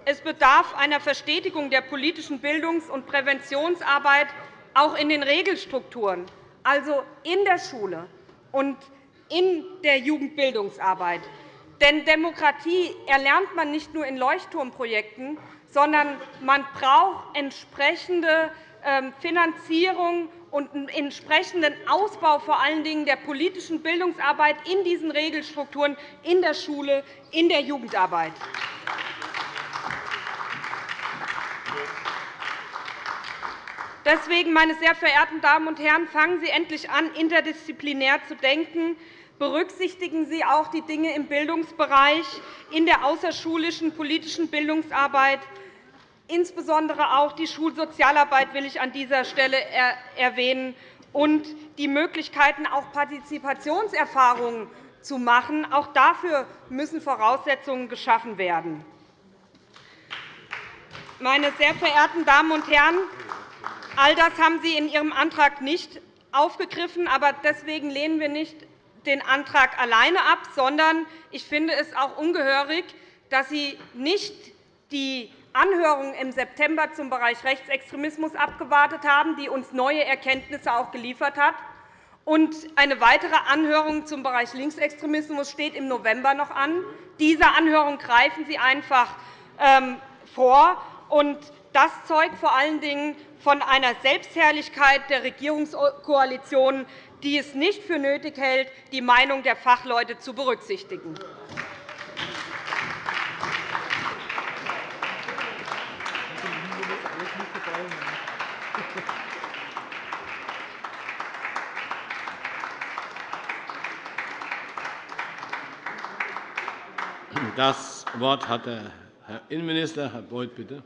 Es bedarf einer Verstetigung der politischen Bildungs- und Präventionsarbeit auch in den Regelstrukturen, also in der Schule und in der Jugendbildungsarbeit. Denn Demokratie erlernt man nicht nur in Leuchtturmprojekten, sondern man braucht entsprechende ähm, Finanzierung und einen entsprechenden Ausbau vor allen Dingen der politischen Bildungsarbeit in diesen Regelstrukturen in der Schule, in der Jugendarbeit. Deswegen, meine sehr verehrten Damen und Herren, fangen Sie endlich an, interdisziplinär zu denken. Berücksichtigen Sie auch die Dinge im Bildungsbereich, in der außerschulischen politischen Bildungsarbeit. Insbesondere auch die Schulsozialarbeit will ich an dieser Stelle erwähnen und die Möglichkeiten, auch Partizipationserfahrungen zu machen. Auch dafür müssen Voraussetzungen geschaffen werden. Meine sehr verehrten Damen und Herren, All das haben Sie in Ihrem Antrag nicht aufgegriffen. Aber deswegen lehnen wir nicht den Antrag alleine ab, sondern ich finde es auch ungehörig, dass Sie nicht die Anhörung im September zum Bereich Rechtsextremismus abgewartet haben, die uns neue Erkenntnisse auch geliefert hat. Und eine weitere Anhörung zum Bereich Linksextremismus steht im November noch an. Diese Anhörung greifen Sie einfach ähm, vor. Und das zeugt vor allen Dingen von einer Selbstherrlichkeit der Regierungskoalition, die es nicht für nötig hält, die Meinung der Fachleute zu berücksichtigen. Das Wort hat der Herr Innenminister. Herr Beuth, bitte.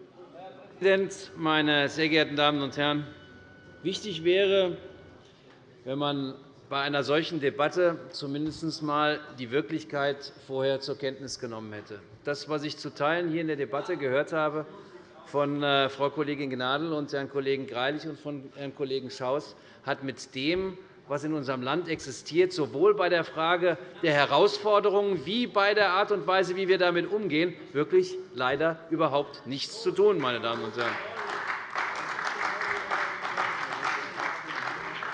Präsident, meine sehr geehrten Damen und Herren! Wichtig wäre, wenn man bei einer solchen Debatte zumindest einmal die Wirklichkeit vorher zur Kenntnis genommen hätte. Das, was ich zu Teilen hier in der Debatte gehört habe von äh, Frau Kollegin Gnadl und Herrn Kollegen Greilich und von Herrn Kollegen Schaus, hat mit dem was in unserem Land existiert, sowohl bei der Frage der Herausforderungen wie bei der Art und Weise, wie wir damit umgehen, wirklich leider überhaupt nichts zu tun. Meine Damen und Herren.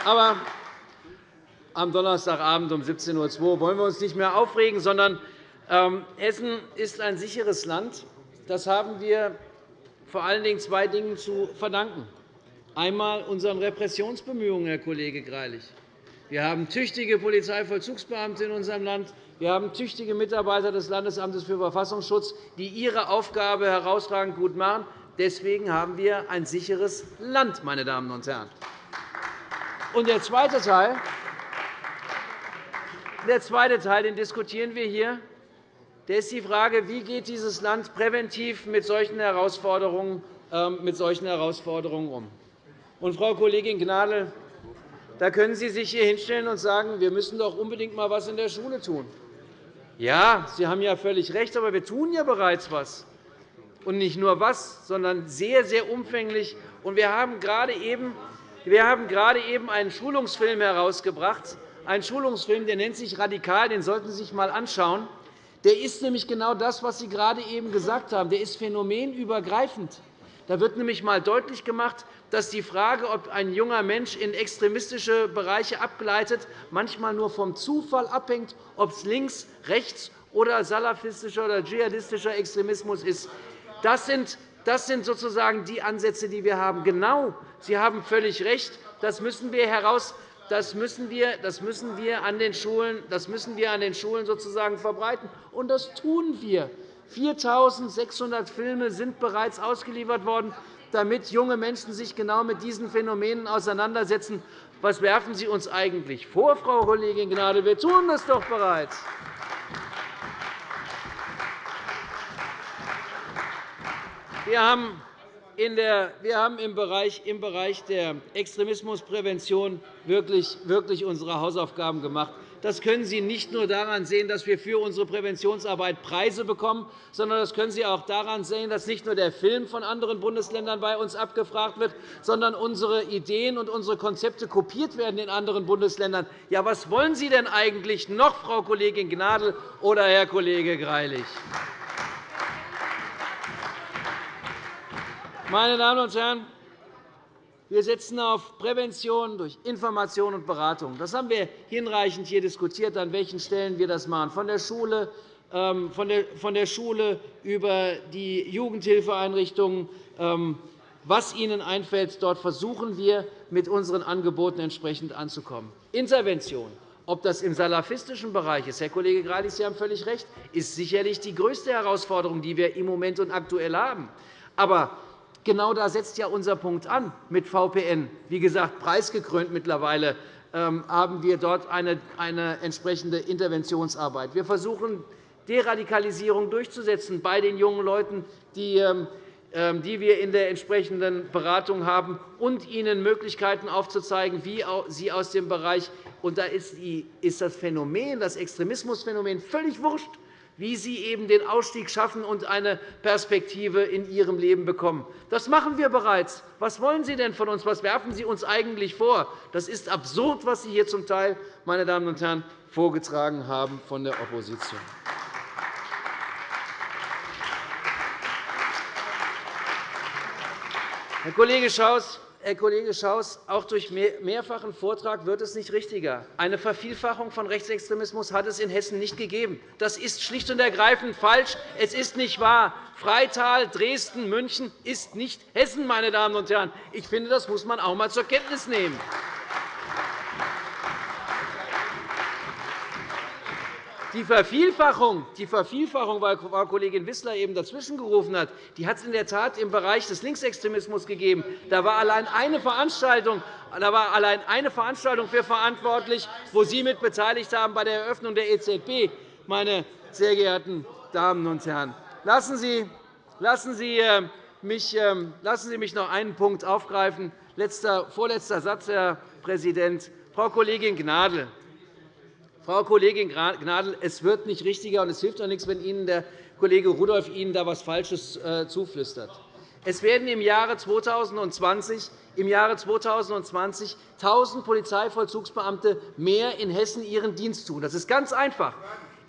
Aber am Donnerstagabend um 17.02 Uhr wollen wir uns nicht mehr aufregen, sondern ähm, Hessen ist ein sicheres Land. Das haben wir vor allen Dingen zwei Dingen zu verdanken. Einmal unseren Repressionsbemühungen, Herr Kollege Greilich. Wir haben tüchtige Polizeivollzugsbeamte in unserem Land. Wir haben tüchtige Mitarbeiter des Landesamtes für Verfassungsschutz, die ihre Aufgabe herausragend gut machen. Deswegen haben wir ein sicheres Land, meine Damen und Herren. Und der zweite Teil, der zweite Teil, den diskutieren wir hier, der ist die Frage, wie geht dieses Land präventiv mit solchen Herausforderungen, ähm, mit solchen Herausforderungen um. Und, Frau Kollegin Gnadl, da können Sie sich hier hinstellen und sagen, wir müssen doch unbedingt einmal etwas in der Schule tun. Ja, Sie haben ja völlig recht, aber wir tun ja bereits etwas. Und nicht nur was, sondern sehr, sehr umfänglich. Und wir haben gerade eben wir haben gerade eben einen Schulungsfilm herausgebracht, einen Schulungsfilm, der nennt sich Radikal, den sollten Sie sich einmal anschauen. Der ist nämlich genau das, was Sie gerade eben gesagt haben. Der ist phänomenübergreifend. Da wird nämlich einmal deutlich gemacht, dass die Frage, ob ein junger Mensch in extremistische Bereiche abgleitet, manchmal nur vom Zufall abhängt, ob es links, rechts oder salafistischer oder dschihadistischer Extremismus ist. Das sind das sind sozusagen die Ansätze, die wir haben. Genau, Sie haben völlig recht. Das müssen wir heraus das müssen wir, das müssen wir an den Schulen, das müssen wir an den Schulen sozusagen verbreiten. Und das tun wir. 4.600 Filme sind bereits ausgeliefert worden damit junge Menschen sich genau mit diesen Phänomenen auseinandersetzen. Was werfen Sie uns eigentlich vor, Frau Kollegin Gnadl? Wir tun das doch bereits. Wir haben im Bereich der Extremismusprävention wirklich unsere Hausaufgaben gemacht. Das können Sie nicht nur daran sehen, dass wir für unsere Präventionsarbeit Preise bekommen, sondern das können Sie auch daran sehen, dass nicht nur der Film von anderen Bundesländern bei uns abgefragt wird, sondern unsere Ideen und unsere Konzepte kopiert werden in anderen Bundesländern. Ja, was wollen Sie denn eigentlich noch, Frau Kollegin Gnadl oder Herr Kollege Greilich? Meine Damen und Herren, wir setzen auf Prävention durch Information und Beratung. Das haben wir hinreichend hier diskutiert, an welchen Stellen wir das machen, von der Schule ähm, von der Schule über die Jugendhilfeeinrichtungen, ähm, was Ihnen einfällt. Dort versuchen wir, mit unseren Angeboten entsprechend anzukommen. Intervention, ob das im salafistischen Bereich ist, Herr Kollege Greilich, Sie haben völlig recht, ist sicherlich die größte Herausforderung, die wir im Moment und aktuell haben. Aber genau da setzt ja unser Punkt an mit VPN. Wie gesagt, preisgekrönt mittlerweile ähm, haben wir dort eine, entsprechende Interventionsarbeit. Wir versuchen, Deradikalisierung durchzusetzen bei den jungen Leuten, die ähm, ähm, die wir in der entsprechenden Beratung haben, und ihnen Möglichkeiten aufzuzeigen, wie sie aus dem Bereich und da ist das Phänomen, das Extremismusphänomen völlig wurscht, wie sie eben den Ausstieg schaffen und eine Perspektive in ihrem Leben bekommen. Das machen wir bereits. Was wollen Sie denn von uns? Was werfen Sie uns eigentlich vor? Das ist absurd, was Sie hier zum Teil, meine Damen und Herren, vorgetragen haben von der Opposition. Herr Kollege Schaus, Herr Kollege Schaus, auch durch mehrfachen Vortrag wird es nicht richtiger. Eine Vervielfachung von Rechtsextremismus hat es in Hessen nicht gegeben. Das ist schlicht und ergreifend falsch. Es ist nicht wahr. Freital, Dresden, München ist nicht Hessen, meine Damen und Herren. Ich finde, das muss man auch einmal zur Kenntnis nehmen. Die Vervielfachung, die Vervielfachung, weil Frau Kollegin Wissler eben dazwischengerufen hat, die hat es in der Tat im Bereich des Linksextremismus gegeben. Da war allein eine Veranstaltung, da war allein eine Veranstaltung für verantwortlich, wo Sie mit beteiligt haben bei der Eröffnung der EZB, meine sehr geehrten Damen und Herren. Lassen Sie, lassen Sie, äh, mich, ähm, lassen Sie mich noch einen Punkt aufgreifen. Letzter, vorletzter Satz, Herr Präsident. Frau Kollegin Gnadl, Frau Kollegin Gnadl, es wird nicht richtiger, und es hilft auch nichts, wenn Ihnen der Kollege Rudolph Ihnen da etwas Falsches äh, zuflüstert. Es werden im Jahre 2020 im Jahre 2020 1.000 Polizeivollzugsbeamte mehr in Hessen ihren Dienst tun. Das ist ganz einfach,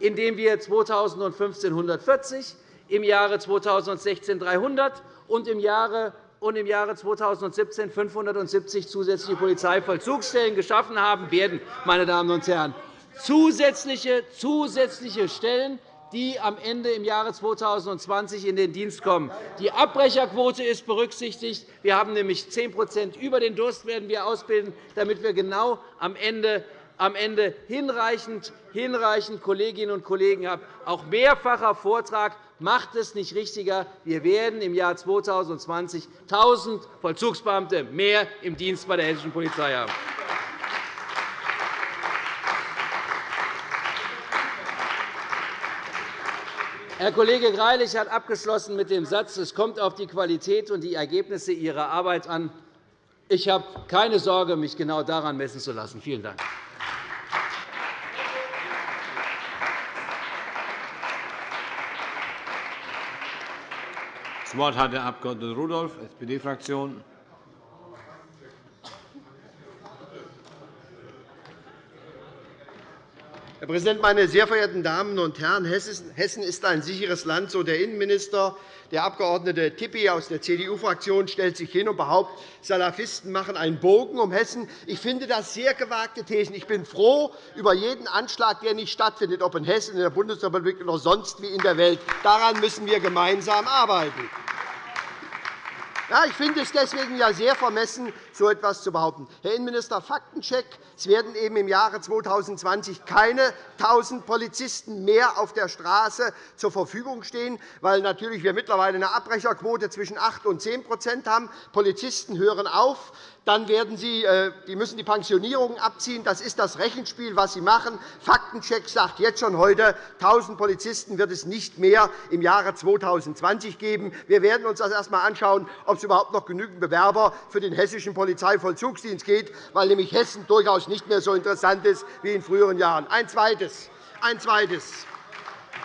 indem wir 2015 140, im Jahre 2016 300 und im Jahre und im Jahre 2017 570 zusätzliche Polizeivollzugsstellen geschaffen haben werden. Meine Damen und Herren zusätzliche, zusätzliche Stellen, die am Ende im Jahre 2020 in den Dienst kommen. Die Abbrecherquote ist berücksichtigt. Wir haben nämlich 10% über den Durst werden wir ausbilden, damit wir genau am Ende am Ende hinreichend, hinreichend Kolleginnen und Kollegen haben. Auch mehrfacher Vortrag macht es nicht richtiger. Wir werden im Jahr 2020 1.000 Vollzugsbeamte mehr im Dienst bei der hessischen Polizei haben. Herr Kollege Greilich hat abgeschlossen mit dem Satz, es kommt auf die Qualität und die Ergebnisse Ihrer Arbeit an. Ich habe keine Sorge, mich genau daran messen zu lassen. Vielen Dank. Das Wort hat der Abg. Rudolph, SPD-Fraktion. Herr Präsident, meine sehr verehrten Damen und Herren! Hessen ist ein sicheres Land, so der Innenminister. Der Abg. Tippi aus der CDU-Fraktion stellt sich hin und behauptet, Salafisten machen einen Bogen um Hessen. Ich finde das sehr gewagte Thesen. Ich bin froh über jeden Anschlag, der nicht stattfindet, ob in Hessen, in der Bundesrepublik oder sonst wie in der Welt. Daran müssen wir gemeinsam arbeiten. Ja, ich finde es deswegen ja sehr vermessen, so etwas zu behaupten. Herr Innenminister, Faktencheck. Es werden eben im Jahre 2020 keine 1.000 Polizisten mehr auf der Straße zur Verfügung stehen, weil natürlich wir mittlerweile eine Abbrecherquote zwischen 8 und 10% haben. Polizisten hören auf. Dann werden Sie, äh, die müssen die Pensionierungen abziehen. Das ist das Rechenspiel, was Sie machen. Faktencheck sagt jetzt schon heute, 1.000 Polizisten wird es nicht mehr im Jahre 2020 geben. Wir werden uns das erst einmal anschauen, ob es überhaupt noch genügend Bewerber für den hessischen Polizeivollzugsdienst gibt, weil nämlich Hessen durchaus nicht mehr so interessant ist wie in früheren Jahren. Ein zweites. Ein zweites.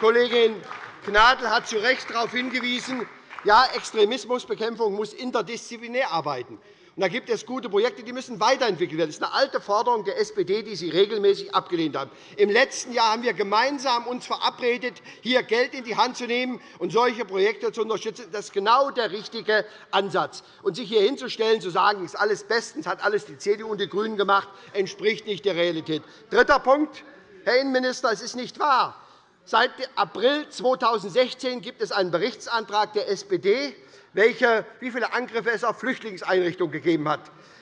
Kollegin Gnadl hat zu Recht darauf hingewiesen, ja, Extremismusbekämpfung muss interdisziplinär arbeiten. Und da gibt es gute Projekte, die müssen weiterentwickelt werden. Das ist eine alte Forderung der SPD, die Sie regelmäßig abgelehnt haben. Im letzten Jahr haben wir uns gemeinsam uns verabredet, hier Geld in die Hand zu nehmen und solche Projekte zu unterstützen. Das ist genau der richtige Ansatz. Und sich hier hinzustellen, zu sagen, es ist alles bestens, hat alles die CDU und die GRÜNEN gemacht, entspricht nicht der Realität. Dritter Punkt, Herr Innenminister, es ist nicht wahr, Seit April 2016 gibt es einen Berichtsantrag der SPD, welche, wie viele Angriffe es auf Flüchtlingseinrichtungen gegeben hat.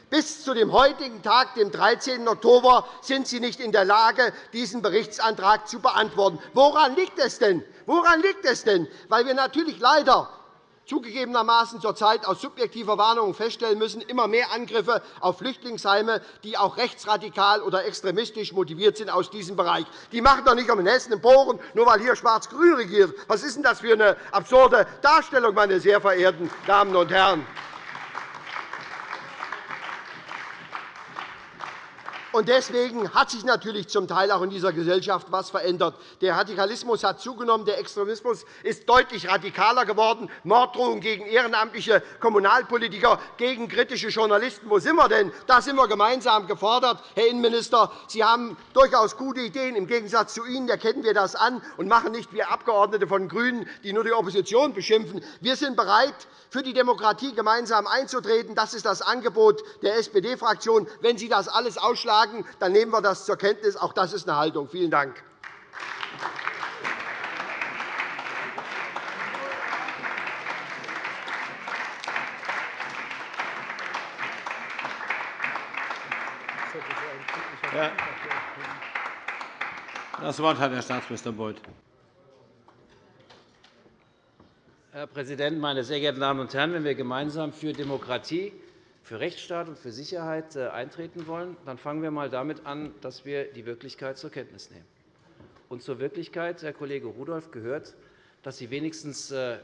Bis zu dem heutigen Tag, dem 13. Oktober, sind Sie nicht in der Lage, diesen Berichtsantrag zu beantworten. Woran liegt es denn? Woran liegt es denn? Weil wir natürlich leider zugegebenermaßen zurzeit aus subjektiver Warnung feststellen müssen, immer mehr Angriffe auf Flüchtlingsheime, die auch rechtsradikal oder extremistisch motiviert sind aus diesem Bereich. Die machen doch nicht um in Hessen Bohren, nur weil hier Schwarz-Grün regiert. Was ist denn das für eine absurde Darstellung, meine sehr verehrten Damen und Herren? Und deswegen hat sich natürlich zum Teil auch in dieser Gesellschaft etwas verändert. Der Radikalismus hat zugenommen, der Extremismus ist deutlich radikaler geworden. Morddrohungen gegen ehrenamtliche Kommunalpolitiker, gegen kritische Journalisten. Wo sind wir denn? Da sind wir gemeinsam gefordert. Herr Innenminister, Sie haben durchaus gute Ideen. Im Gegensatz zu Ihnen erkennen wir das an und machen nicht wie Abgeordnete von GRÜNEN, die nur die Opposition beschimpfen. Wir sind bereit, für die Demokratie gemeinsam einzutreten. Das ist das Angebot der SPD-Fraktion. Wenn Sie das alles ausschlagen, sagen, dann nehmen wir das zur Kenntnis. Auch das ist eine Haltung. Vielen Dank. Das Wort hat Herr Staatsminister Beuth. Herr Präsident, meine sehr geehrten Damen und Herren! Wenn wir gemeinsam für Demokratie für Rechtsstaat und für Sicherheit äh, eintreten wollen, dann fangen wir einmal damit an, dass wir die Wirklichkeit zur Kenntnis nehmen. Und zur Wirklichkeit, Herr Kollege Rudolph, gehört, dass Sie wenigstens, äh,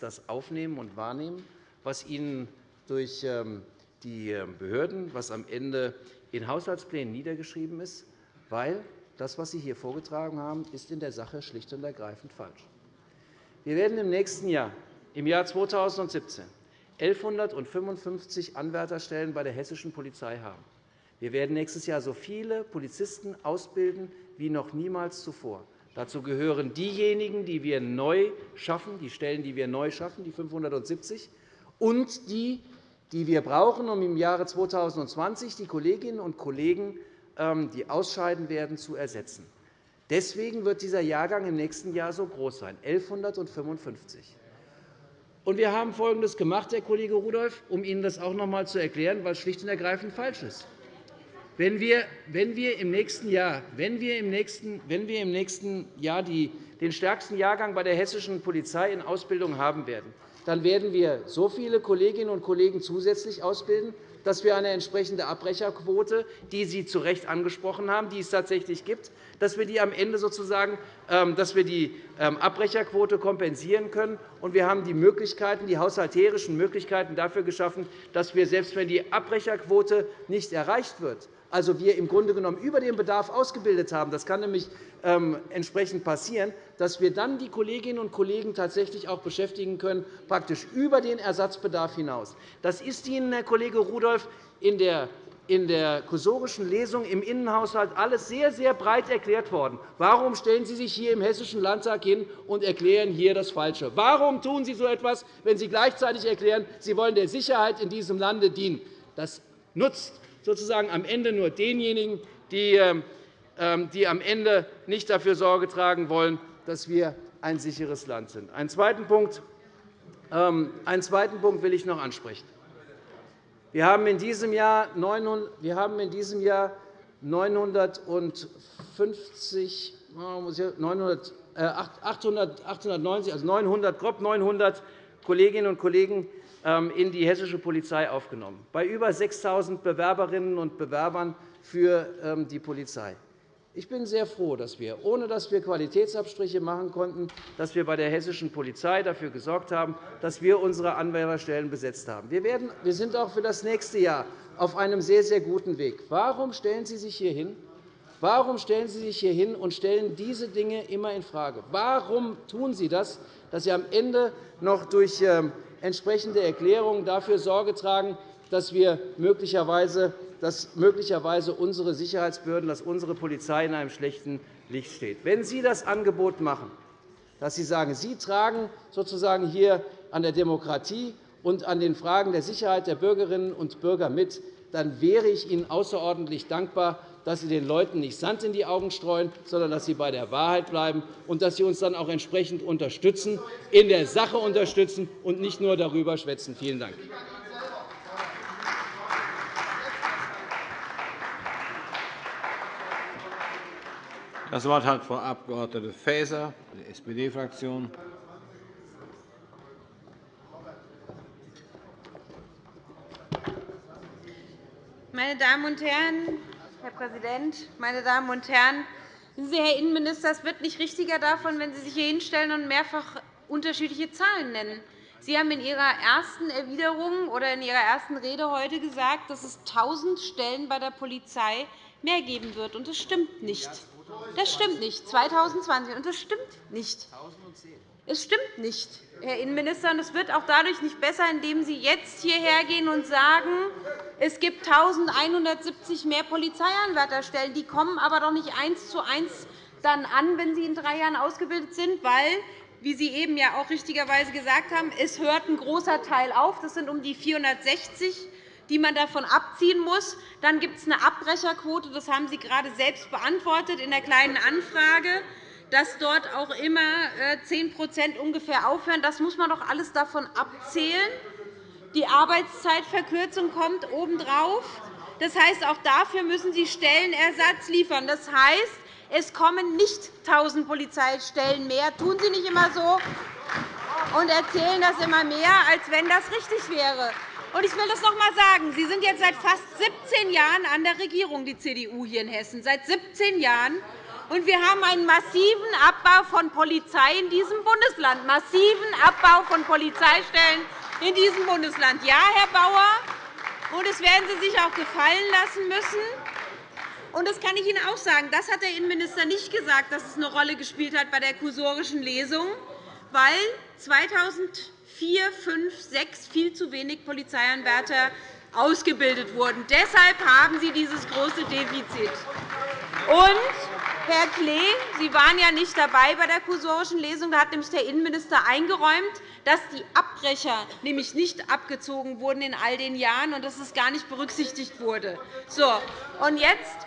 das aufnehmen und wahrnehmen, was Ihnen durch ähm, die ähm, Behörden, was am Ende in Haushaltsplänen niedergeschrieben ist, weil das, was Sie hier vorgetragen haben, ist in der Sache schlicht und ergreifend falsch. Wir werden im nächsten Jahr, im Jahr 2017, 1.155 Anwärterstellen bei der hessischen Polizei haben. Wir werden nächstes Jahr so viele Polizisten ausbilden wie noch niemals zuvor. Dazu gehören diejenigen, die wir neu schaffen, die Stellen, die wir neu schaffen, die 570, und die, die wir brauchen, um im Jahre 2020 die Kolleginnen und Kollegen, ähm, die ausscheiden werden, zu ersetzen. Deswegen wird dieser Jahrgang im nächsten Jahr so groß sein, 1.155. Und wir haben Folgendes gemacht, Herr Kollege Rudolph, um Ihnen das auch noch einmal zu erklären, was schlicht und ergreifend falsch ist. Wenn wir, wenn wir im nächsten Jahr, wenn wir im nächsten, wenn wir im nächsten Jahr die, den stärksten Jahrgang bei der hessischen Polizei in Ausbildung haben werden, dann werden wir so viele Kolleginnen und Kollegen zusätzlich ausbilden, dass wir eine entsprechende Abbrecherquote, die Sie zu Recht angesprochen haben, die es tatsächlich gibt, dass wir die am Ende sozusagen ähm, dass wir die ähm, Abbrecherquote kompensieren können. Und wir haben die Möglichkeiten, die haushalterischen Möglichkeiten dafür geschaffen, dass wir, selbst wenn die Abbrecherquote nicht erreicht wird, also wir im Grunde genommen über den Bedarf ausgebildet haben, das kann nämlich ähm, entsprechend passieren, dass wir dann die Kolleginnen und Kollegen tatsächlich auch beschäftigen können, praktisch über den Ersatzbedarf hinaus. Das ist Ihnen, Herr Kollege Rudolph, in der in der kursorischen Lesung im Innenhaushalt alles sehr, sehr breit erklärt worden. Warum stellen Sie sich hier im Hessischen Landtag hin und erklären hier das Falsche? Warum tun Sie so etwas, wenn Sie gleichzeitig erklären, Sie wollen der Sicherheit in diesem Lande dienen? Das nutzt sozusagen am Ende nur denjenigen, die, ähm, ähm, die am Ende nicht dafür Sorge tragen wollen, dass wir ein sicheres Land sind. Einen zweiten Punkt, ähm, will ich noch ansprechen. Wir haben in diesem Jahr 950, 900, 890, also 900, grob 900 Kolleginnen und Kollegen ähm, in die hessische Polizei aufgenommen, bei über 6.000 Bewerberinnen und Bewerbern für ähm, die Polizei. Ich bin sehr froh, dass wir, ohne dass wir Qualitätsabstriche machen konnten, dass wir bei der hessischen Polizei dafür gesorgt haben, dass wir unsere Anwärterstellen besetzt haben. Wir sind auch für das nächste Jahr auf einem sehr, sehr guten Weg. Warum stellen Sie sich hier hin? Warum stellen Sie sich hier hin und stellen diese Dinge immer infrage? Warum tun Sie das, dass Sie am Ende noch durch ähm, entsprechende Erklärungen dafür Sorge tragen, dass wir möglicherweise dass möglicherweise unsere Sicherheitsbehörden, dass unsere Polizei in einem schlechten Licht steht. Wenn Sie das Angebot machen, dass Sie sagen, Sie tragen sozusagen hier an der Demokratie und an den Fragen der Sicherheit der Bürgerinnen und Bürger mit, dann wäre ich Ihnen außerordentlich dankbar, dass Sie den Leuten nicht Sand in die Augen streuen, sondern dass Sie bei der Wahrheit bleiben und dass Sie uns dann auch entsprechend unterstützen, in der Sache unterstützen und nicht nur darüber schwätzen. Vielen Dank. Das Wort hat Frau Abg. Faeser, die SPD-Fraktion. Meine Damen und Herren, Herr Präsident, meine Damen und Herren! Sie, Herr Innenminister, es wird nicht richtiger davon, wenn Sie sich hier hinstellen und mehrfach unterschiedliche Zahlen nennen. Sie haben in Ihrer ersten Erwiderung oder in Ihrer ersten Rede heute gesagt, dass es 1.000 Stellen bei der Polizei mehr geben wird. Und das stimmt nicht. Das stimmt nicht. 2020. Und das stimmt nicht. Es stimmt nicht, Herr Innenminister. Und es wird auch dadurch nicht besser, indem Sie jetzt hierher gehen und sagen, es gibt 1.170 mehr Polizeianwärterstellen. Die kommen aber doch nicht eins zu eins dann an, wenn sie in drei Jahren ausgebildet sind, weil wie Sie eben ja auch richtigerweise gesagt haben, es hört ein großer Teil auf. Das sind um die 460 die man davon abziehen muss. Dann gibt es eine Abbrecherquote. Das haben Sie gerade selbst beantwortet in der Kleinen Anfrage, dass dort auch immer 10% äh, ungefähr aufhören. Das muss man doch alles davon abzählen. Die Arbeitszeitverkürzung kommt obendrauf. Das heißt, auch dafür müssen Sie Stellenersatz liefern. Das heißt, es kommen nicht 1.000 Polizeistellen mehr. Tun Sie nicht immer so und erzählen das immer mehr, als wenn das richtig wäre. Ich will das noch einmal sagen. Sie sind jetzt seit fast 17 Jahren an der Regierung, die CDU hier in Hessen. Seit 17 Jahren. Und wir haben einen massiven Abbau von Polizei in diesem Bundesland. Massiven Abbau von Polizeistellen in diesem Bundesland. Ja, Herr Bauer, und das werden Sie sich auch gefallen lassen müssen. Und das kann ich Ihnen auch sagen. Das hat der Innenminister nicht gesagt, dass es eine Rolle gespielt hat bei der kursorischen Lesung, weil 2000 vier, fünf, sechs viel zu wenig Polizeianwärter ausgebildet wurden. Deshalb haben Sie dieses große Defizit. Und, Herr Klee, Sie waren ja nicht dabei bei der kursorischen Lesung. Da hat nämlich der Innenminister eingeräumt, dass die Abbrecher nämlich nicht abgezogen wurden in all den Jahren und dass es gar nicht berücksichtigt wurde. So, und jetzt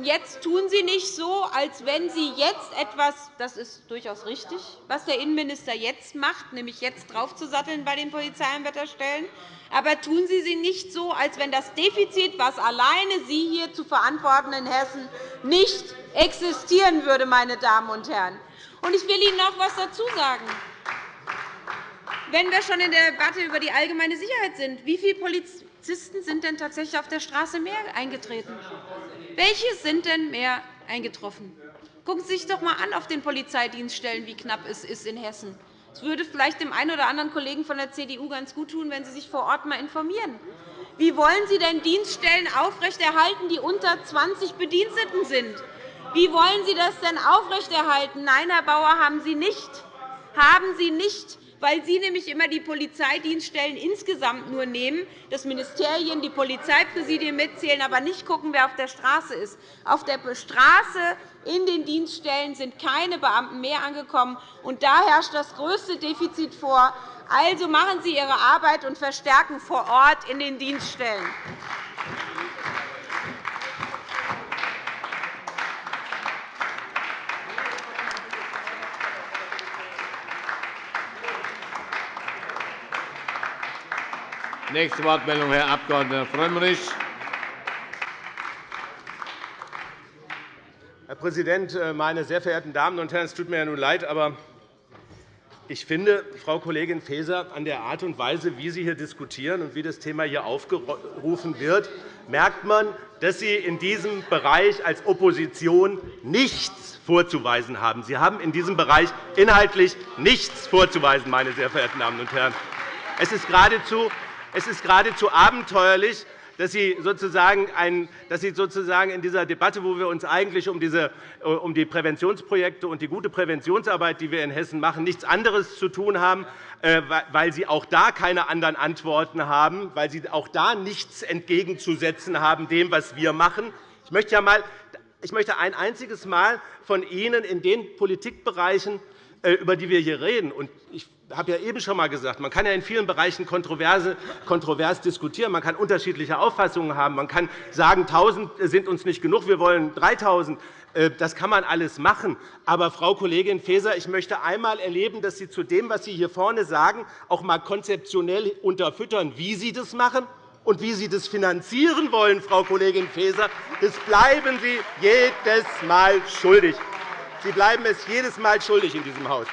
jetzt tun Sie nicht so, als wenn Sie jetzt etwas – das ist durchaus richtig, was der Innenminister jetzt macht, nämlich jetzt draufzusatteln bei den Polizeianwärterstellen – aber tun Sie sie nicht so, als wenn das Defizit, was alleine Sie hier zu verantworten in Hessen, nicht existieren würde. Meine Damen und Herren. Ich will Ihnen noch etwas dazu sagen. Wenn wir schon in der Debatte über die allgemeine Sicherheit sind, wie viele Polizisten sind denn tatsächlich auf der Straße mehr eingetreten? Welche sind denn mehr eingetroffen? Gucken Sie sich doch einmal an auf den Polizeidienststellen, wie knapp es ist in Hessen. Es würde vielleicht dem einen oder anderen Kollegen von der CDU ganz gut tun, wenn Sie sich vor Ort einmal informieren. Wie wollen Sie denn Dienststellen aufrechterhalten, die unter 20 Bediensteten sind? Wie wollen Sie das denn aufrechterhalten? Nein, Herr Bauer, haben Sie nicht. Haben Sie nicht weil Sie nämlich immer die Polizeidienststellen insgesamt nur nehmen, dass Ministerien, die Polizeipräsidien mitzählen, aber nicht schauen, wer auf der Straße ist. Auf der Straße in den Dienststellen sind keine Beamten mehr angekommen, und da herrscht das größte Defizit vor. Also machen Sie Ihre Arbeit und verstärken vor Ort in den Dienststellen. Nächste Wortmeldung, Herr Abg. Frömmrich. Herr Präsident, äh, meine sehr verehrten Damen und Herren! Es tut mir ja nun leid, aber ich finde, Frau Kollegin Faeser, an der Art und Weise, wie Sie hier diskutieren und wie das Thema hier aufgerufen wird, merkt man, dass Sie in diesem Bereich als Opposition nichts vorzuweisen haben. Sie haben in diesem Bereich inhaltlich nichts vorzuweisen, meine sehr verehrten Damen und Herren. Es ist geradezu es ist geradezu abenteuerlich, dass Sie, sozusagen in dieser Debatte, wo wir uns eigentlich um, äh, um die Präventionsprojekte und die gute Präventionsarbeit, die wir in Hessen machen, nichts anderes zu tun haben, äh, weil Sie auch da keine anderen Antworten haben, weil Sie auch da nichts entgegenzusetzen haben dem, was wir machen. Ich möchte, ein einziges Mal von Ihnen in den Politikbereichen über die wir hier reden, und ich habe ja eben schon einmal gesagt, man kann ja in vielen Bereichen kontrovers diskutieren. Man kann unterschiedliche Auffassungen haben. Man kann sagen, 1.000 sind uns nicht genug, wir wollen 3.000. Äh, das kann man alles machen. Aber, Frau Kollegin Faeser, ich möchte einmal erleben, dass Sie zu dem, was Sie hier vorne sagen, auch einmal konzeptionell unterfüttern, wie Sie das machen und wie Sie das finanzieren wollen, Frau Kollegin Faeser. Das bleiben Sie jedes Mal schuldig. Sie bleiben es jedes Mal schuldig in diesem Haus.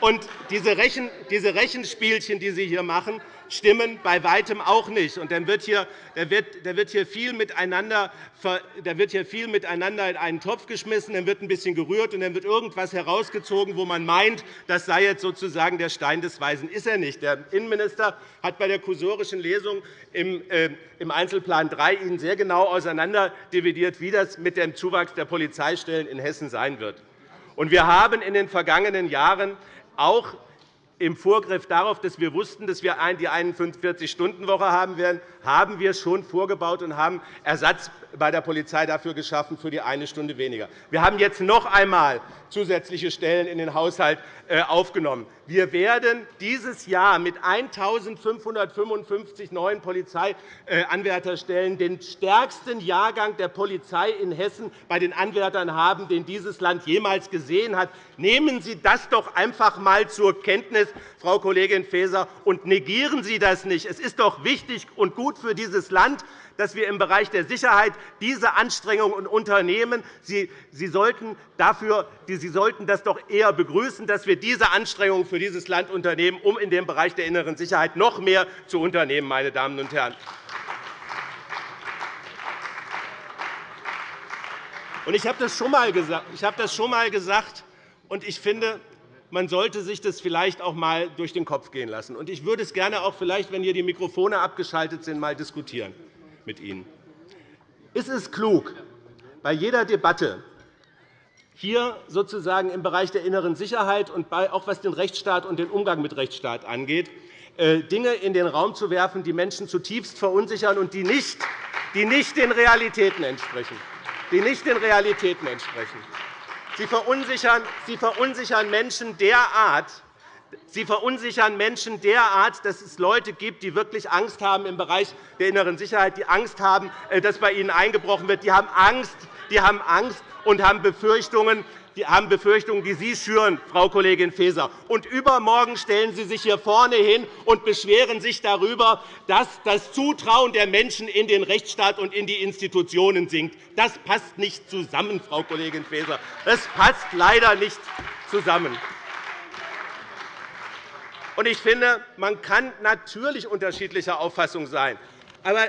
Und diese Rechenspielchen, die Sie hier machen, stimmen bei Weitem auch nicht. Und dann wird hier, da wird, da wird hier, viel miteinander, da wird hier viel miteinander in einen Topf geschmissen, dann wird ein bisschen gerührt, und dann wird irgendetwas herausgezogen, wo man meint, das sei jetzt sozusagen der Stein des Weisen. Ist er nicht. Der Innenminister hat bei der kursorischen Lesung im äh, Einzelplan 3 Ihnen sehr genau auseinanderdividiert, wie das mit dem Zuwachs der Polizeistellen in Hessen sein wird. Wir haben in den vergangenen Jahren auch im Vorgriff darauf, dass wir wussten, dass wir die 41-Stunden-Woche haben werden, haben wir schon vorgebaut und haben Ersatz bei der Polizei dafür geschaffen für die eine Stunde weniger. Wir haben jetzt noch einmal zusätzliche Stellen in den Haushalt äh, aufgenommen. Wir werden dieses Jahr mit 1.555 neuen Polizeianwärterstellen den stärksten Jahrgang der Polizei in Hessen bei den Anwärtern haben, den dieses Land jemals gesehen hat. Nehmen Sie das doch einfach einmal zur Kenntnis, Frau Kollegin Faeser, und negieren Sie das nicht. Es ist doch wichtig und gut für dieses Land, dass wir im Bereich der Sicherheit diese Anstrengungen unternehmen. Sie, sollten dafür, Sie sollten das doch eher begrüßen, dass wir diese Anstrengungen für dieses Land unternehmen, um in dem Bereich der inneren Sicherheit noch mehr zu unternehmen. Meine Damen und Herren. Ich habe das schon einmal gesagt, und ich finde, man sollte sich das vielleicht auch einmal durch den Kopf gehen lassen. Ich würde es gerne auch vielleicht, wenn hier die Mikrofone abgeschaltet sind, einmal diskutieren mit Ihnen. Ist es klug, bei jeder Debatte hier sozusagen im Bereich der inneren Sicherheit und auch was den Rechtsstaat und den Umgang mit Rechtsstaat angeht, äh, Dinge in den Raum zu werfen, die Menschen zutiefst verunsichern und die nicht, die nicht den Realitäten entsprechen. Die nicht den Realitäten entsprechen. Sie verunsichern, Sie verunsichern Menschen derart, Sie verunsichern Menschen derart, dass es Leute gibt, die wirklich Angst haben im Bereich der inneren Sicherheit, die Angst haben, äh, dass bei ihnen eingebrochen wird. Die haben Angst, die haben Angst und haben Befürchtungen, die haben Befürchtungen, die Sie schüren, Frau Kollegin Faeser. Und übermorgen stellen Sie sich hier vorne hin und beschweren sich darüber, dass das Zutrauen der Menschen in den Rechtsstaat und in die Institutionen sinkt. Das passt nicht zusammen, Frau Kollegin Faeser. Das passt leider nicht zusammen. Ich finde, man kann natürlich unterschiedlicher Auffassung sein. Aber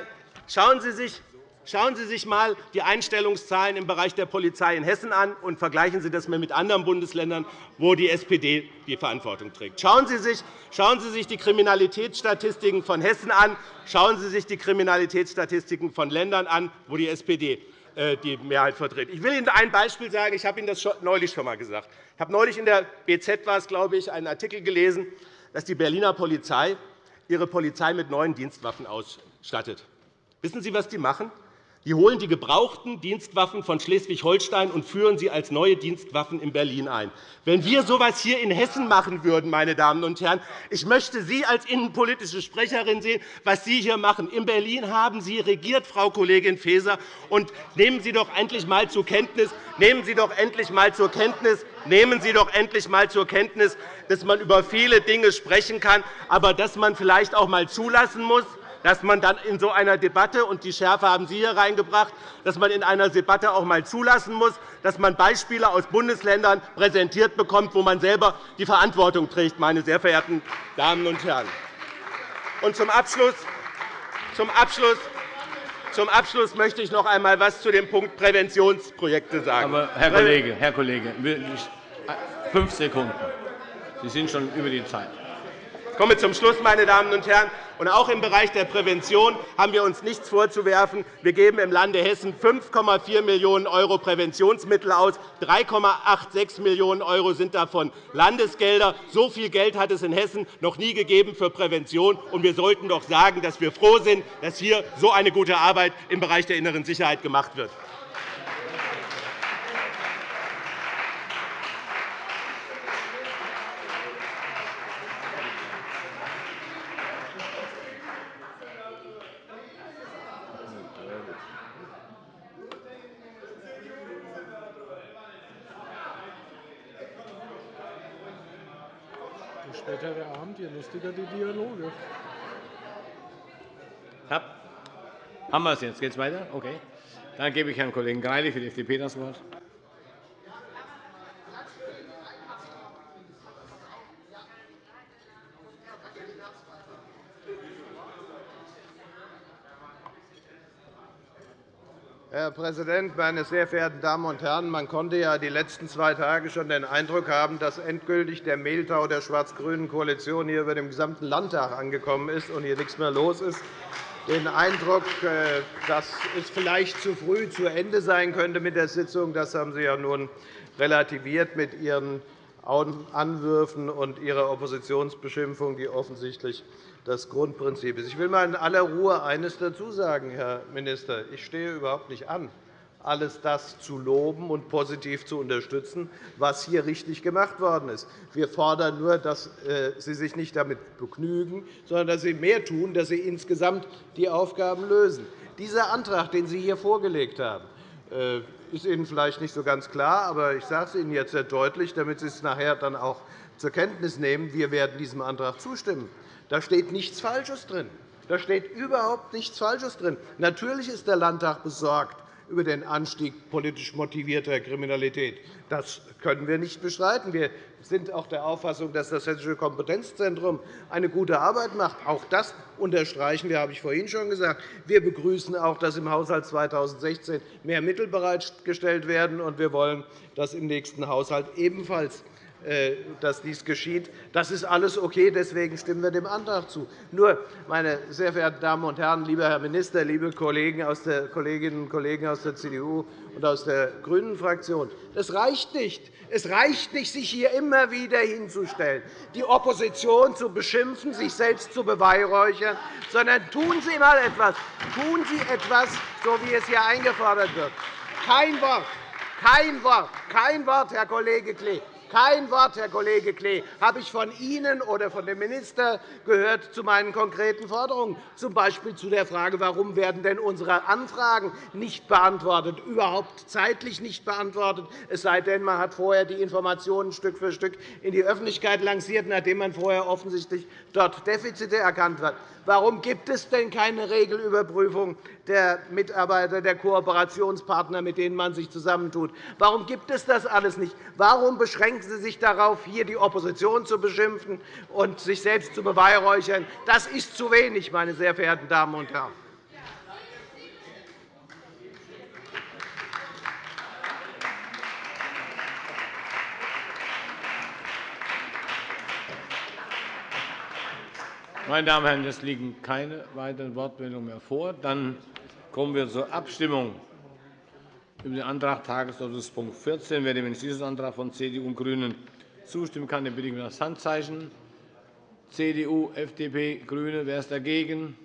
schauen Sie sich Schauen Sie sich einmal die Einstellungszahlen im Bereich der Polizei in Hessen an und vergleichen Sie das mit anderen Bundesländern, wo die SPD die Verantwortung trägt. Schauen Sie sich, schauen Sie sich die Kriminalitätsstatistiken von Hessen an. Schauen Sie sich die Kriminalitätsstatistiken von Ländern an, wo die SPD äh, die Mehrheit vertritt. Ich will Ihnen ein Beispiel sagen. Ich habe Ihnen das neulich schon einmal gesagt. Ich habe neulich in der BZ war es, glaube ich, einen Artikel gelesen, dass die Berliner Polizei ihre Polizei mit neuen Dienstwaffen ausstattet. Wissen Sie, was die machen? Die holen die gebrauchten Dienstwaffen von Schleswig-Holstein und führen sie als neue Dienstwaffen in Berlin ein. Wenn wir so etwas hier in Hessen machen würden, meine Damen und Herren, ich möchte Sie als innenpolitische Sprecherin sehen, was Sie hier machen. In Berlin haben Sie regiert, Frau Kollegin Faeser. Und nehmen Sie doch endlich einmal zur Kenntnis, nehmen Sie doch endlich einmal zur Kenntnis, nehmen Sie doch endlich einmal zur Kenntnis, dass man über viele Dinge sprechen kann, aber dass man vielleicht auch einmal zulassen muss, dass man dann in so einer Debatte, und die Schärfe haben Sie hier reingebracht, dass man in einer Debatte auch einmal zulassen muss, dass man Beispiele aus Bundesländern präsentiert bekommt, wo man selber die Verantwortung trägt, meine sehr verehrten Damen und Herren. Und zum Abschluss, zum Abschluss zum Abschluss möchte ich noch einmal etwas zu dem Punkt Präventionsprojekte sagen. Aber, Herr Kollege, Herr Kollege, fünf Sekunden. Sie sind schon über die Zeit. Ich komme zum Schluss, meine Damen und Herren. Und auch im Bereich der Prävention haben wir uns nichts vorzuwerfen. Wir geben im Lande Hessen 5,4 Millionen € Präventionsmittel aus. 3,86 Millionen € sind davon Landesgelder. So viel Geld hat es in Hessen noch nie gegeben für Prävention. Und wir sollten doch sagen, dass wir froh sind, dass hier so eine gute Arbeit im Bereich der inneren Sicherheit gemacht wird. Später der Abend, je lustiger die Dialoge. Haben wir es jetzt? Geht es weiter? Okay. Dann gebe ich Herrn Kollegen Greilich für die FDP das Wort. Herr Präsident, meine sehr verehrten Damen und Herren! Man konnte ja die letzten zwei Tage schon den Eindruck haben, dass endgültig der Mehltau der schwarz-grünen Koalition hier über dem gesamten Landtag angekommen ist und hier nichts mehr los ist. Den Eindruck, äh, dass es vielleicht zu früh zu Ende sein könnte mit der Sitzung, das haben Sie ja nun relativiert mit Ihren Anwürfen und Ihrer Oppositionsbeschimpfung, die offensichtlich das Grundprinzip ist. Ich will einmal in aller Ruhe eines dazu sagen, Herr Minister. Ich stehe überhaupt nicht an, alles das zu loben und positiv zu unterstützen, was hier richtig gemacht worden ist. Wir fordern nur, dass äh, Sie sich nicht damit begnügen, sondern dass Sie mehr tun, dass Sie insgesamt die Aufgaben lösen. Dieser Antrag, den Sie hier vorgelegt haben, äh, ist Ihnen vielleicht nicht so ganz klar, aber ich sage es Ihnen jetzt sehr deutlich, damit Sie es nachher dann auch zur Kenntnis nehmen. Wir werden diesem Antrag zustimmen. Da steht nichts Falsches drin. Da steht überhaupt nichts Falsches drin. Natürlich ist der Landtag besorgt über den Anstieg politisch motivierter Kriminalität. Das können wir nicht bestreiten. Wir sind auch der Auffassung, dass das Hessische Kompetenzzentrum eine gute Arbeit macht. Auch das unterstreichen wir, habe ich vorhin schon gesagt. Wir begrüßen auch, dass im Haushalt 2016 mehr Mittel bereitgestellt werden. und Wir wollen, dass im nächsten Haushalt ebenfalls dass dies geschieht. Das ist alles okay. Deswegen stimmen wir dem Antrag zu. Nur, meine sehr verehrten Damen und Herren, lieber Herr Minister, liebe Kolleginnen und Kollegen aus der CDU und aus der GRÜNEN-Fraktion, das reicht nicht. Es reicht nicht, sich hier immer wieder hinzustellen, die Opposition zu beschimpfen, sich selbst zu beweihräuchern, sondern tun Sie einmal etwas. Tun Sie etwas, so wie es hier eingefordert wird. Kein Wort, kein Wort, kein Wort, Herr Kollege Klee. Kein Wort, Herr Kollege Klee, habe ich von Ihnen oder von dem Minister gehört zu meinen konkreten Forderungen, z. B. zu der Frage, warum werden denn unsere Anfragen nicht beantwortet, überhaupt zeitlich nicht beantwortet, es sei denn, man hat vorher die Informationen Stück für Stück in die Öffentlichkeit lanciert, nachdem man vorher offensichtlich dort Defizite erkannt hat. Warum gibt es denn keine Regelüberprüfung der Mitarbeiter, der Kooperationspartner, mit denen man sich zusammentut? Warum gibt es das alles nicht? Warum beschränken Sie sich darauf, hier die Opposition zu beschimpfen und sich selbst zu beweihräuchern? Das ist zu wenig, meine sehr verehrten Damen und Herren. Meine Damen und Herren, es liegen keine weiteren Wortmeldungen mehr vor. Dann kommen wir zur Abstimmung über den Antrag Tagesordnungspunkt 14. Wer dem Entschließungsantrag von CDU und GRÜNEN zustimmen kann, den bitte ich um das Handzeichen. CDU, FDP, GRÜNE. Wer ist dagegen?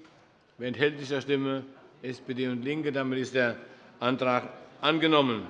Wer enthält sich der Stimme? SPD und LINKE. Damit ist der Antrag angenommen.